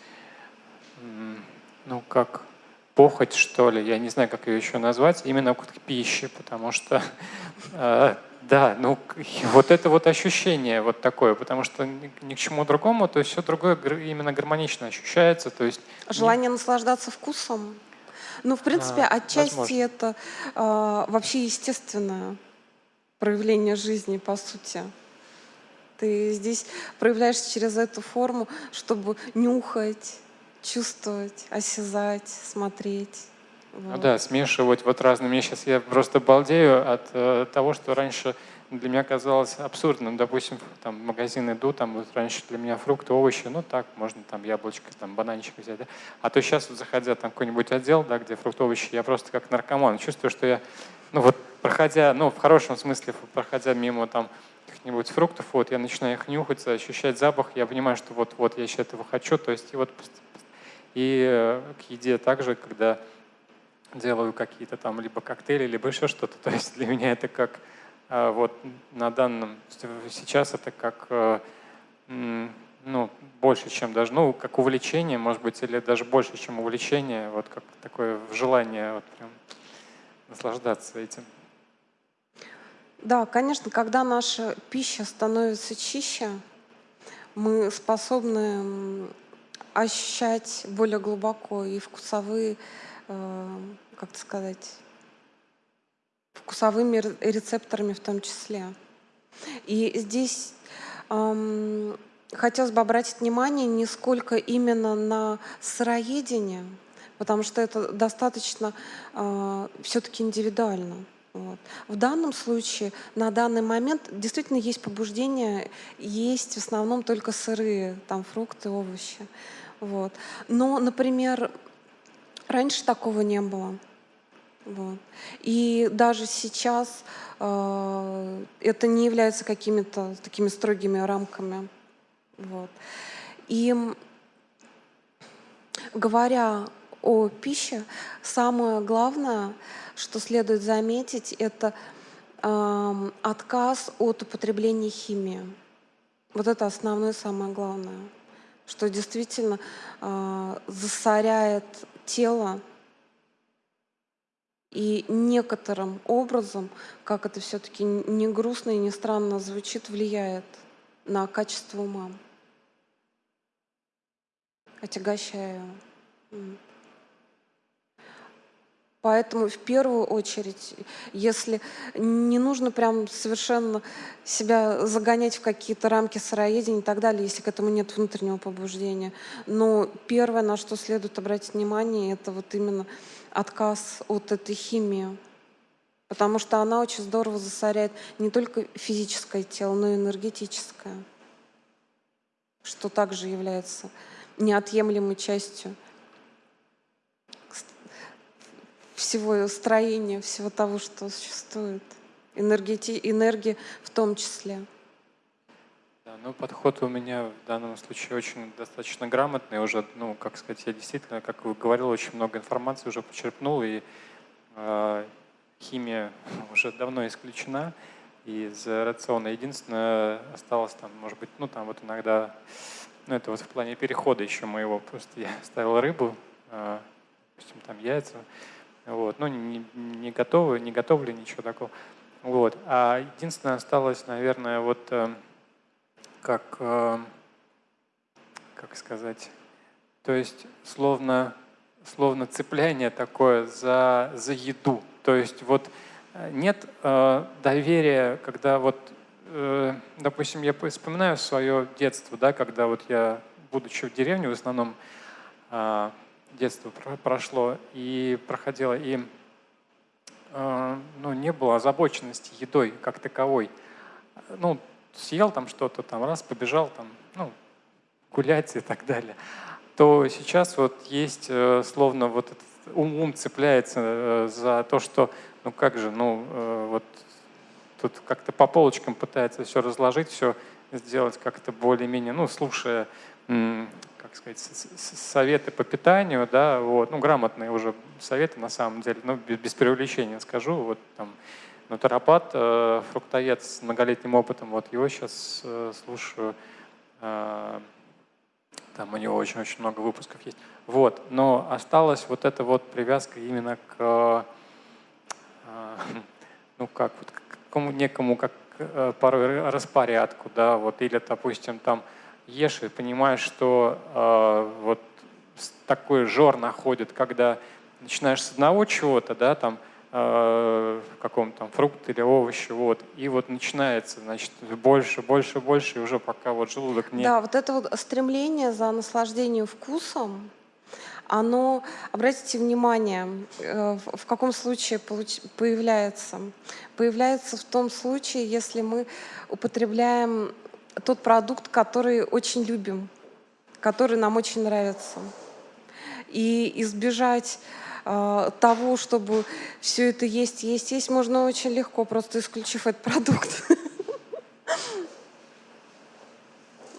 ну, как похоть, что ли, я не знаю, как ее еще назвать, именно к пище, потому что, да, ну, вот это вот ощущение вот такое, потому что ни, ни к чему другому, то есть все другое именно гармонично ощущается, то есть... Желание наслаждаться вкусом? Ну, в принципе, отчасти возможно. это а, вообще естественное проявление жизни, по сути. Ты здесь проявляешься через эту форму, чтобы нюхать, чувствовать, осязать, смотреть. Вот. Ну да, смешивать вот разные. Мне сейчас я просто балдею от э, того, что раньше для меня казалось абсурдным. Допустим, там, магазин иду, там вот раньше для меня фрукты, овощи, ну так, можно там яблочко, там бананчик взять. Да? А то сейчас, вот, заходя там какой-нибудь отдел, да, где фрукты, овощи, я просто как наркоман чувствую, что я, ну вот проходя, ну в хорошем смысле, проходя мимо там каких-нибудь фруктов, вот я начинаю их нюхать, ощущать запах, я понимаю, что вот-вот я сейчас этого хочу, то есть и вот и э, к еде также, когда делаю какие-то там либо коктейли, либо еще что-то, то есть для меня это как вот на данном, сейчас это как, э, ну, больше, чем даже, ну, как увлечение, может быть, или даже больше, чем увлечение, вот как такое желание вот прям наслаждаться этим. Да, конечно, когда наша пища становится чище, мы способны ощущать более глубоко и вкусовые, э, как сказать, вкусовыми рецепторами в том числе. И здесь эм, хотелось бы обратить внимание не сколько именно на сыроедение, потому что это достаточно э, все-таки индивидуально. Вот. В данном случае, на данный момент, действительно есть побуждение, есть в основном только сырые, там фрукты, овощи. Вот. Но, например, раньше такого не было. Вот. И даже сейчас э, это не является какими-то такими строгими рамками. Вот. И говоря о пище, самое главное, что следует заметить, это э, отказ от употребления химии. Вот это основное, самое главное, что действительно э, засоряет тело и некоторым образом, как это все-таки не грустно и не странно звучит, влияет на качество ума, отягощая его. Поэтому в первую очередь, если не нужно прям совершенно себя загонять в какие-то рамки сыроедения и так далее, если к этому нет внутреннего побуждения. Но первое, на что следует обратить внимание, это вот именно отказ от этой химии. Потому что она очень здорово засоряет не только физическое тело, но и энергетическое, что также является неотъемлемой частью всего строения, всего того, что существует. Энергии, энергии в том числе. Да, ну, подход у меня в данном случае очень достаточно грамотный. Уже, ну, как сказать, я действительно, как вы говорил, очень много информации уже почерпнул, и э, химия уже давно исключена из рациона. Единственное, осталось там, может быть, ну, там вот иногда, ну, это вот в плане перехода еще моего, просто я ставил рыбу, э, допустим, там яйца, вот. Ну, не, не готовы, не готовлю ничего такого. Вот. А единственное осталось, наверное, вот э, как, э, как сказать, то есть словно, словно цепляние такое за, за еду. То есть вот э, нет э, доверия, когда вот, допустим, я вспоминаю свое детство, да, когда вот я, будучи в деревне, в основном детство прошло и проходило, и ну, не было озабоченности едой как таковой. Ну, съел там что-то, там раз, побежал там, ну, гулять и так далее. То сейчас вот есть э, словно вот этот ум, ум цепляется э, за то, что, ну как же, ну вот тут как-то по полочкам пытается все разложить, все сделать как-то более-менее, ну, слушая как сказать, советы по питанию, да, вот, ну, грамотные уже советы на самом деле, ну, без, без преувеличения скажу, вот там натуропат, э, фруктоед с многолетним опытом, вот его сейчас э, слушаю, э, там у него очень-очень много выпусков есть. Вот, но осталась вот эта вот привязка именно к, ну, как, вот, к какому, некому, как порой распорядку, да, вот, или, допустим, там, ешь и понимаешь, что э, вот такой жор находит, когда начинаешь с одного чего-то, да, там, э, каком там фрукт или овощи, вот, и вот начинается, значит, больше, больше, больше, и уже пока вот желудок не... Да, вот это вот стремление за наслаждением вкусом, оно, обратите внимание, э, в каком случае появляется. Появляется в том случае, если мы употребляем тот продукт, который очень любим, который нам очень нравится. И избежать э, того, чтобы все это есть, есть, есть, можно очень легко, просто исключив этот продукт.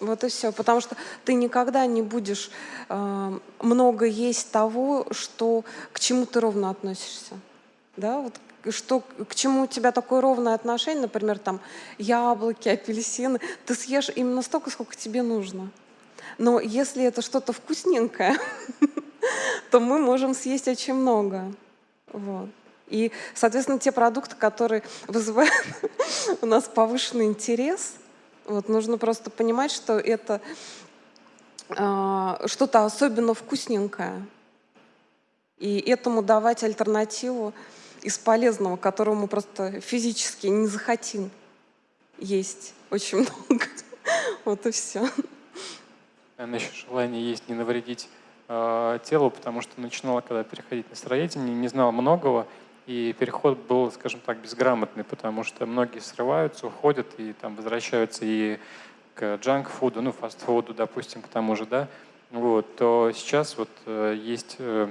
Вот и все. Потому что ты никогда не будешь э, много есть того, что, к чему ты ровно относишься. Да? Вот что, к чему у тебя такое ровное отношение, например, там яблоки, апельсины, ты съешь именно столько, сколько тебе нужно. Но если это что-то вкусненькое, то мы можем съесть очень много. Вот. И, соответственно, те продукты, которые вызывают у нас повышенный интерес, вот, нужно просто понимать, что это э, что-то особенно вкусненькое. И этому давать альтернативу из полезного, которого мы просто физически не захотим есть очень много. Вот и все. Наверное, еще желание есть не навредить э, телу, потому что начинала, когда переходить на сыроедение, не знала многого, и переход был, скажем так, безграмотный, потому что многие срываются, уходят и там возвращаются и к джанк-фуду, ну, фастфуду, допустим, к тому же, да, вот, то сейчас вот э, есть э,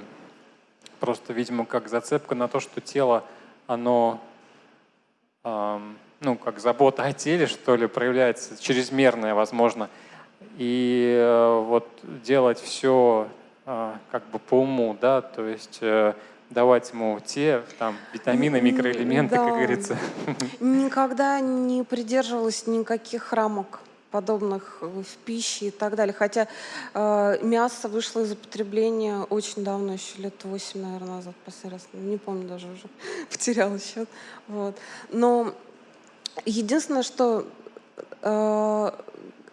просто, видимо, как зацепка на то, что тело, оно, ну, как забота о теле, что ли, проявляется, чрезмерная, возможно. И э, вот делать все, как бы по уму, да, то есть э, давать ему те там витамины, микроэлементы, да. как говорится. Никогда не придерживалась никаких рамок подобных в пище и так далее. Хотя э, мясо вышло из употребления очень давно, еще лет 8, наверное, назад, последний раз. Не помню даже уже, потеряла счет. Вот. Но единственное, что э,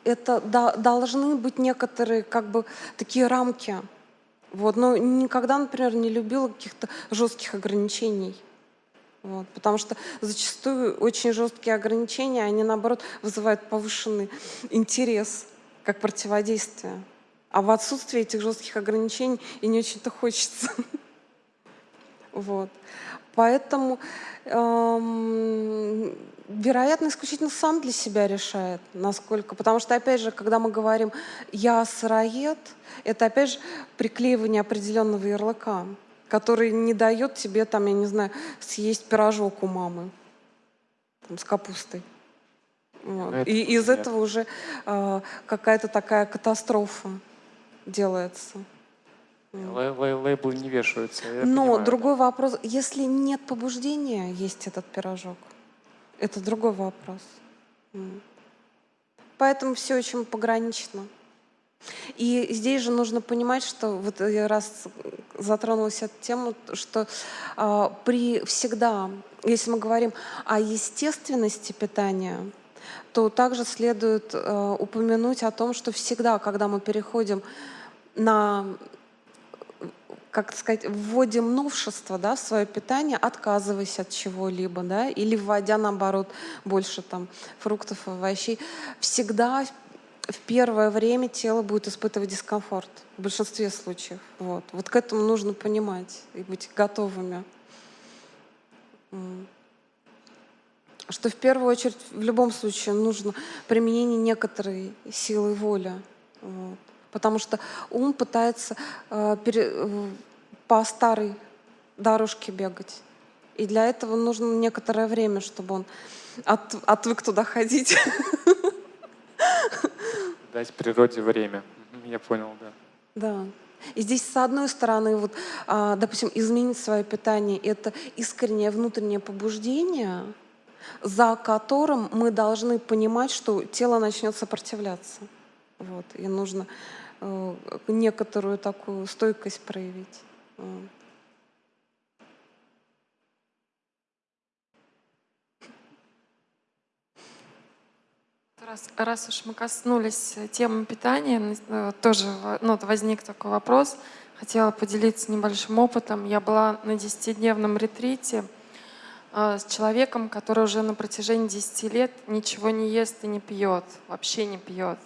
это да, должны быть некоторые как бы такие рамки. Вот. Но никогда, например, не любила каких-то жестких ограничений. Вот, потому что зачастую очень жесткие ограничения, они наоборот вызывают повышенный интерес как противодействие. А в отсутствии этих жестких ограничений и не очень-то хочется. Вот. Поэтому, эм, вероятно, исключительно сам для себя решает, насколько. Потому что, опять же, когда мы говорим «я сыроед», это, опять же, приклеивание определенного ярлыка который не дает тебе, там, я не знаю, съесть пирожок у мамы там, с капустой. Вот. Это И из нет. этого уже э, какая-то такая катастрофа делается. Лей- лей- Лейблы не вешаются. Но понимаю. другой вопрос, если нет побуждения есть этот пирожок, это другой вопрос. Поэтому все очень погранично. И здесь же нужно понимать, что вот я раз затронулась эту тему, что а, при всегда, если мы говорим о естественности питания, то также следует э, упомянуть о том, что всегда, когда мы переходим на как сказать, вводим новшество да, в свое питание, отказываясь от чего-либо, да, или вводя, наоборот, больше там фруктов, овощей, всегда в первое время тело будет испытывать дискомфорт в большинстве случаев. Вот, вот к этому нужно понимать и быть готовыми. Что в первую очередь в любом случае нужно применение некоторой силы воли. Вот. Потому что ум пытается э, пере- э, по старой дорожке бегать. И для этого нужно некоторое время, чтобы он от- отвык туда ходить. Дать природе время. Я понял, да. Да. И здесь, с одной стороны, вот, а, допустим, изменить свое питание — это искреннее внутреннее побуждение, за которым мы должны понимать, что тело начнет сопротивляться. Вот. И нужно некоторую такую стойкость проявить. Раз, раз уж мы коснулись э, темы питания, э, тоже ну, возник такой вопрос. Хотела поделиться небольшим опытом. Я была на 10-дневном ретрите э, с человеком, который уже на протяжении 10 лет ничего не ест и не пьет, вообще не пьет.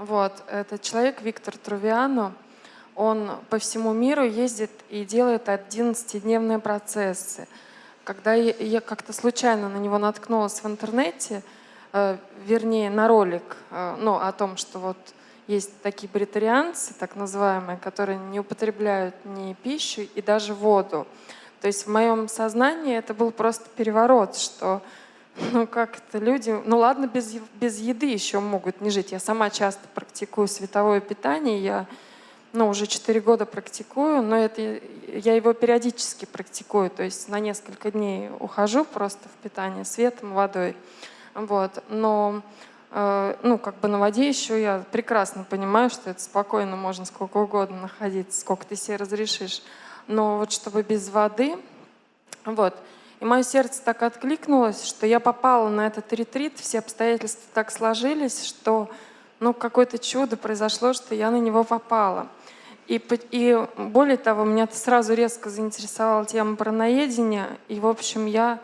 Вот. Этот человек, Виктор Трувиано, он по всему миру ездит и делает 11-дневные процессы. Когда я, как-то случайно на него наткнулась в интернете, э, вернее, на ролик, э, ну, о том, что вот есть такие бритарианцы, так называемые, которые не употребляют ни пищу и даже воду. То есть в моем сознании это был просто переворот, что ну как это люди, ну ладно, без, без еды еще могут не жить. Я сама часто практикую световое питание, я ну, уже 4 года практикую, но это, я его периодически практикую, то есть на несколько дней ухожу просто в питание светом, водой. Вот. Но э, ну, как бы на воде еще я прекрасно понимаю, что это спокойно можно сколько угодно находиться, сколько ты себе разрешишь. Но вот чтобы без воды, вот. И мое сердце так откликнулось, что я попала на этот ретрит, все обстоятельства так сложились, что ну, какое-то чудо произошло, что я на него попала. И, и более того, меня это сразу резко заинтересовала тема параноедения. И, в общем, я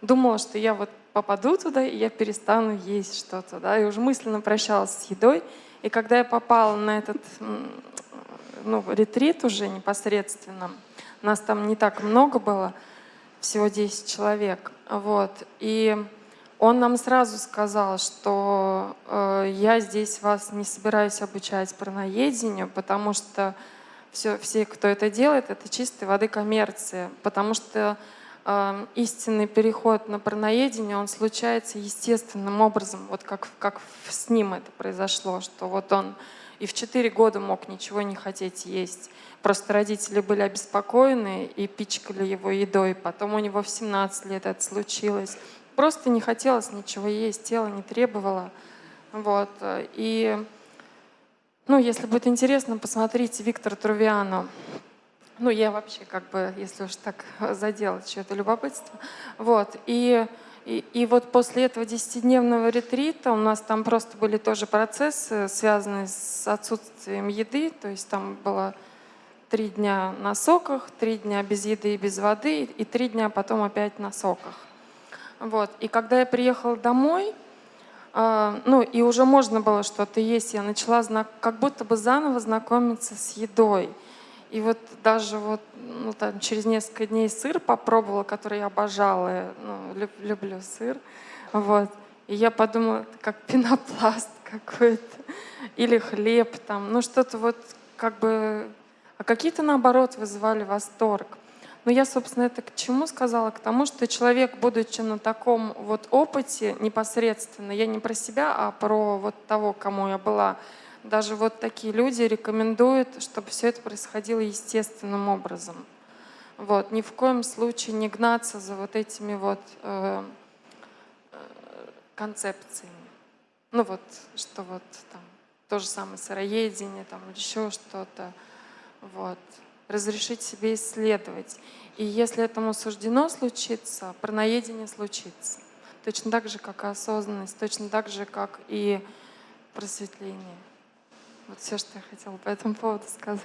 думала, что я вот попаду туда, и я перестану есть что-то. Да? И уже мысленно прощалась с едой. И когда я попала на этот ну, ретрит уже непосредственно, нас там не так много было, всего 10 человек. Вот. И он нам сразу сказал, что э, я здесь вас не собираюсь обучать параноедению, потому что все, все, кто это делает, это чистой воды коммерция. Потому что э, истинный переход на параноедение, он случается естественным образом, вот как, как с ним это произошло, что вот он И в 4 года мог ничего не хотеть есть. Просто родители были обеспокоены и пичкали его едой. Потом у него в 17 лет это случилось. Просто не хотелось ничего есть, тело не требовало. Вот. И, ну, если будет интересно, посмотрите Виктора Трувиано. Ну, я вообще как бы, если уж так задела чье-то любопытство. Вот. И и, и вот после этого десятидневного ретрита у нас там просто были тоже процессы, связанные с отсутствием еды. То есть там было три дня на соках, три дня без еды и без воды, и три дня потом опять на соках. Вот. И когда я приехала домой, э, ну и уже можно было что-то есть, я начала знак, как будто бы заново знакомиться с едой. И вот даже вот ну, там, через несколько дней сыр попробовала, который я обожала. Я, ну, люб, люблю сыр. Вот. И я подумала, это как пенопласт какой-то. Или хлеб там. Ну что-то вот как бы... А какие-то, наоборот, вызывали восторг. Но я, собственно, это к чему сказала? К тому, что человек, будучи на таком вот опыте непосредственно, я не про себя, а про вот того, кому я была, даже вот такие люди рекомендуют, чтобы все это происходило естественным образом. Вот. Ни в коем случае не гнаться за вот этими вот э, э, концепциями. Ну вот, что вот там то же самое сыроедение, там еще что-то. Вот. Разрешить себе исследовать. И если этому суждено случиться, парноедение случится. Точно так же, как и осознанность, точно так же, как и просветление. Вот все, что я хотела по этому поводу сказать.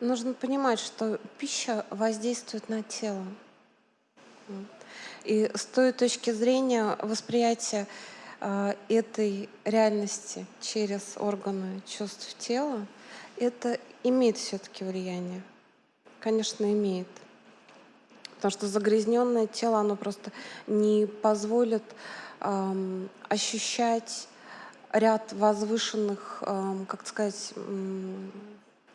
Нужно понимать, что пища воздействует на тело. И с той точки зрения восприятия э, этой реальности через органы чувств тела, это имеет все-таки влияние. Конечно, имеет. Потому что загрязненное тело, оно просто не позволит эм, ощущать ряд возвышенных, эм, как сказать,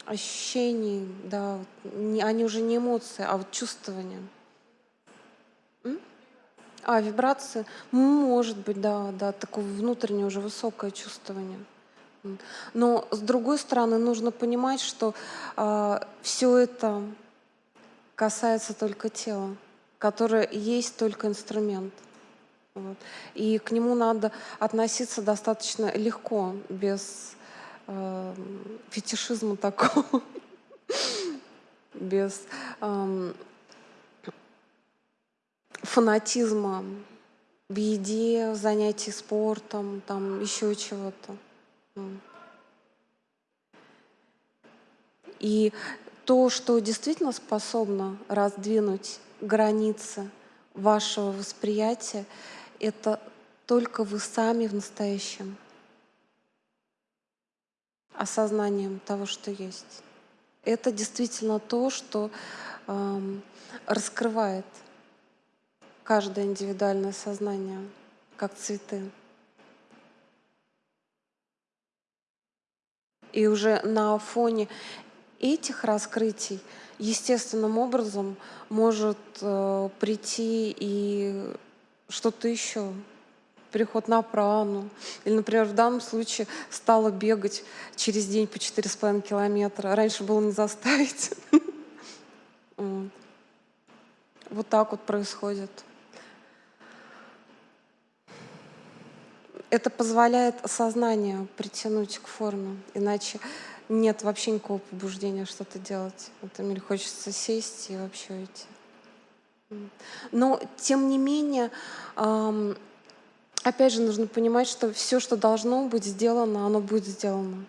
ощущений, да, не, они уже не эмоции, а вот чувствования. А, вибрации? Может быть, да, да, такое внутреннее уже высокое чувствование. Но с другой стороны, нужно понимать, что э, а, все это касается только тела, которое есть только инструмент. Вот. И к нему надо относиться достаточно легко, без э, фетишизма такого, без э, фанатизма в еде, в занятии спортом, там еще чего-то. И то, что действительно способно раздвинуть границы вашего восприятия, это только вы сами в настоящем осознанием того, что есть. Это действительно то, что э, раскрывает каждое индивидуальное сознание, как цветы. И уже на фоне этих раскрытий естественным образом может э, прийти и что-то еще, переход на прану. Или, например, в данном случае стала бегать через день по 4,5 километра. Раньше было не заставить. Вот так вот происходит. Это позволяет сознание притянуть к форме, иначе нет вообще никакого побуждения что-то делать. Это мне хочется сесть и вообще уйти. Но, тем не менее, опять же, нужно понимать, что все, что должно быть сделано, оно будет сделано.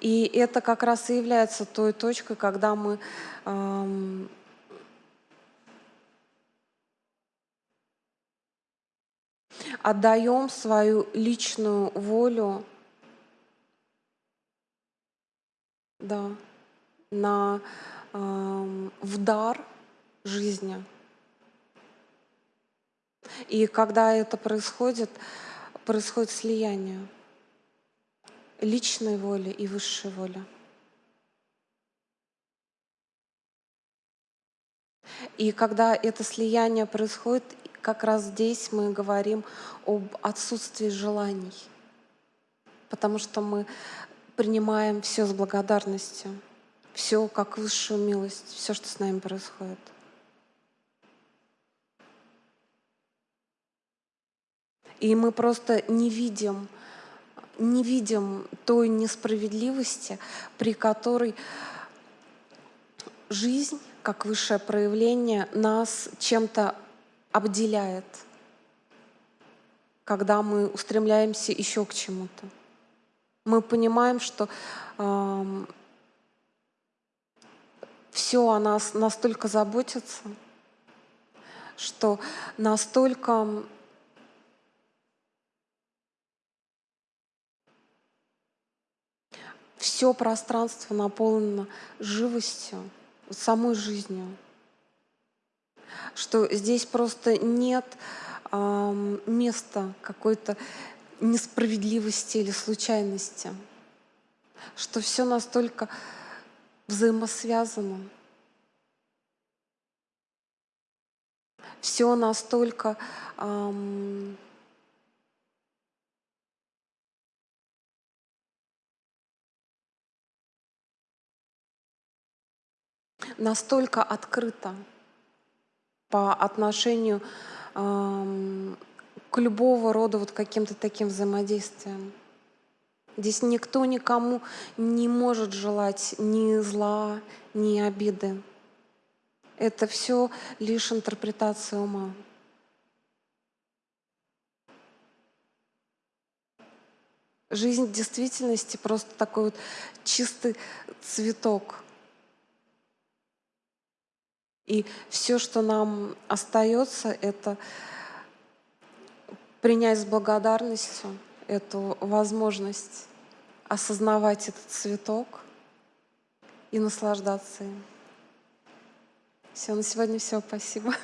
И это как раз и является той точкой, когда мы эм, отдаем свою личную волю да, на, э, в дар жизни. И когда это происходит, происходит слияние личной воли и высшей воли. И когда это слияние происходит, как раз здесь мы говорим об отсутствии желаний, потому что мы принимаем все с благодарностью, все как высшую милость, все, что с нами происходит. И мы просто не видим, не видим той несправедливости, при которой жизнь, как высшее проявление, нас чем-то обделяет, когда мы устремляемся еще к чему-то. Мы понимаем, что э, все о нас настолько заботится, что настолько все пространство наполнено живостью, самой жизнью. Что здесь просто нет э, места какой-то несправедливости или случайности, что все настолько взаимосвязано, все настолько эм, настолько открыто по отношению э, к любого рода вот каким-то таким взаимодействиям. Здесь никто никому не может желать ни зла, ни обиды. Это все лишь интерпретация ума. Жизнь в действительности просто такой вот чистый цветок — и все, что нам остается, это принять с благодарностью эту возможность осознавать этот цветок и наслаждаться им. Все, на сегодня все. Спасибо.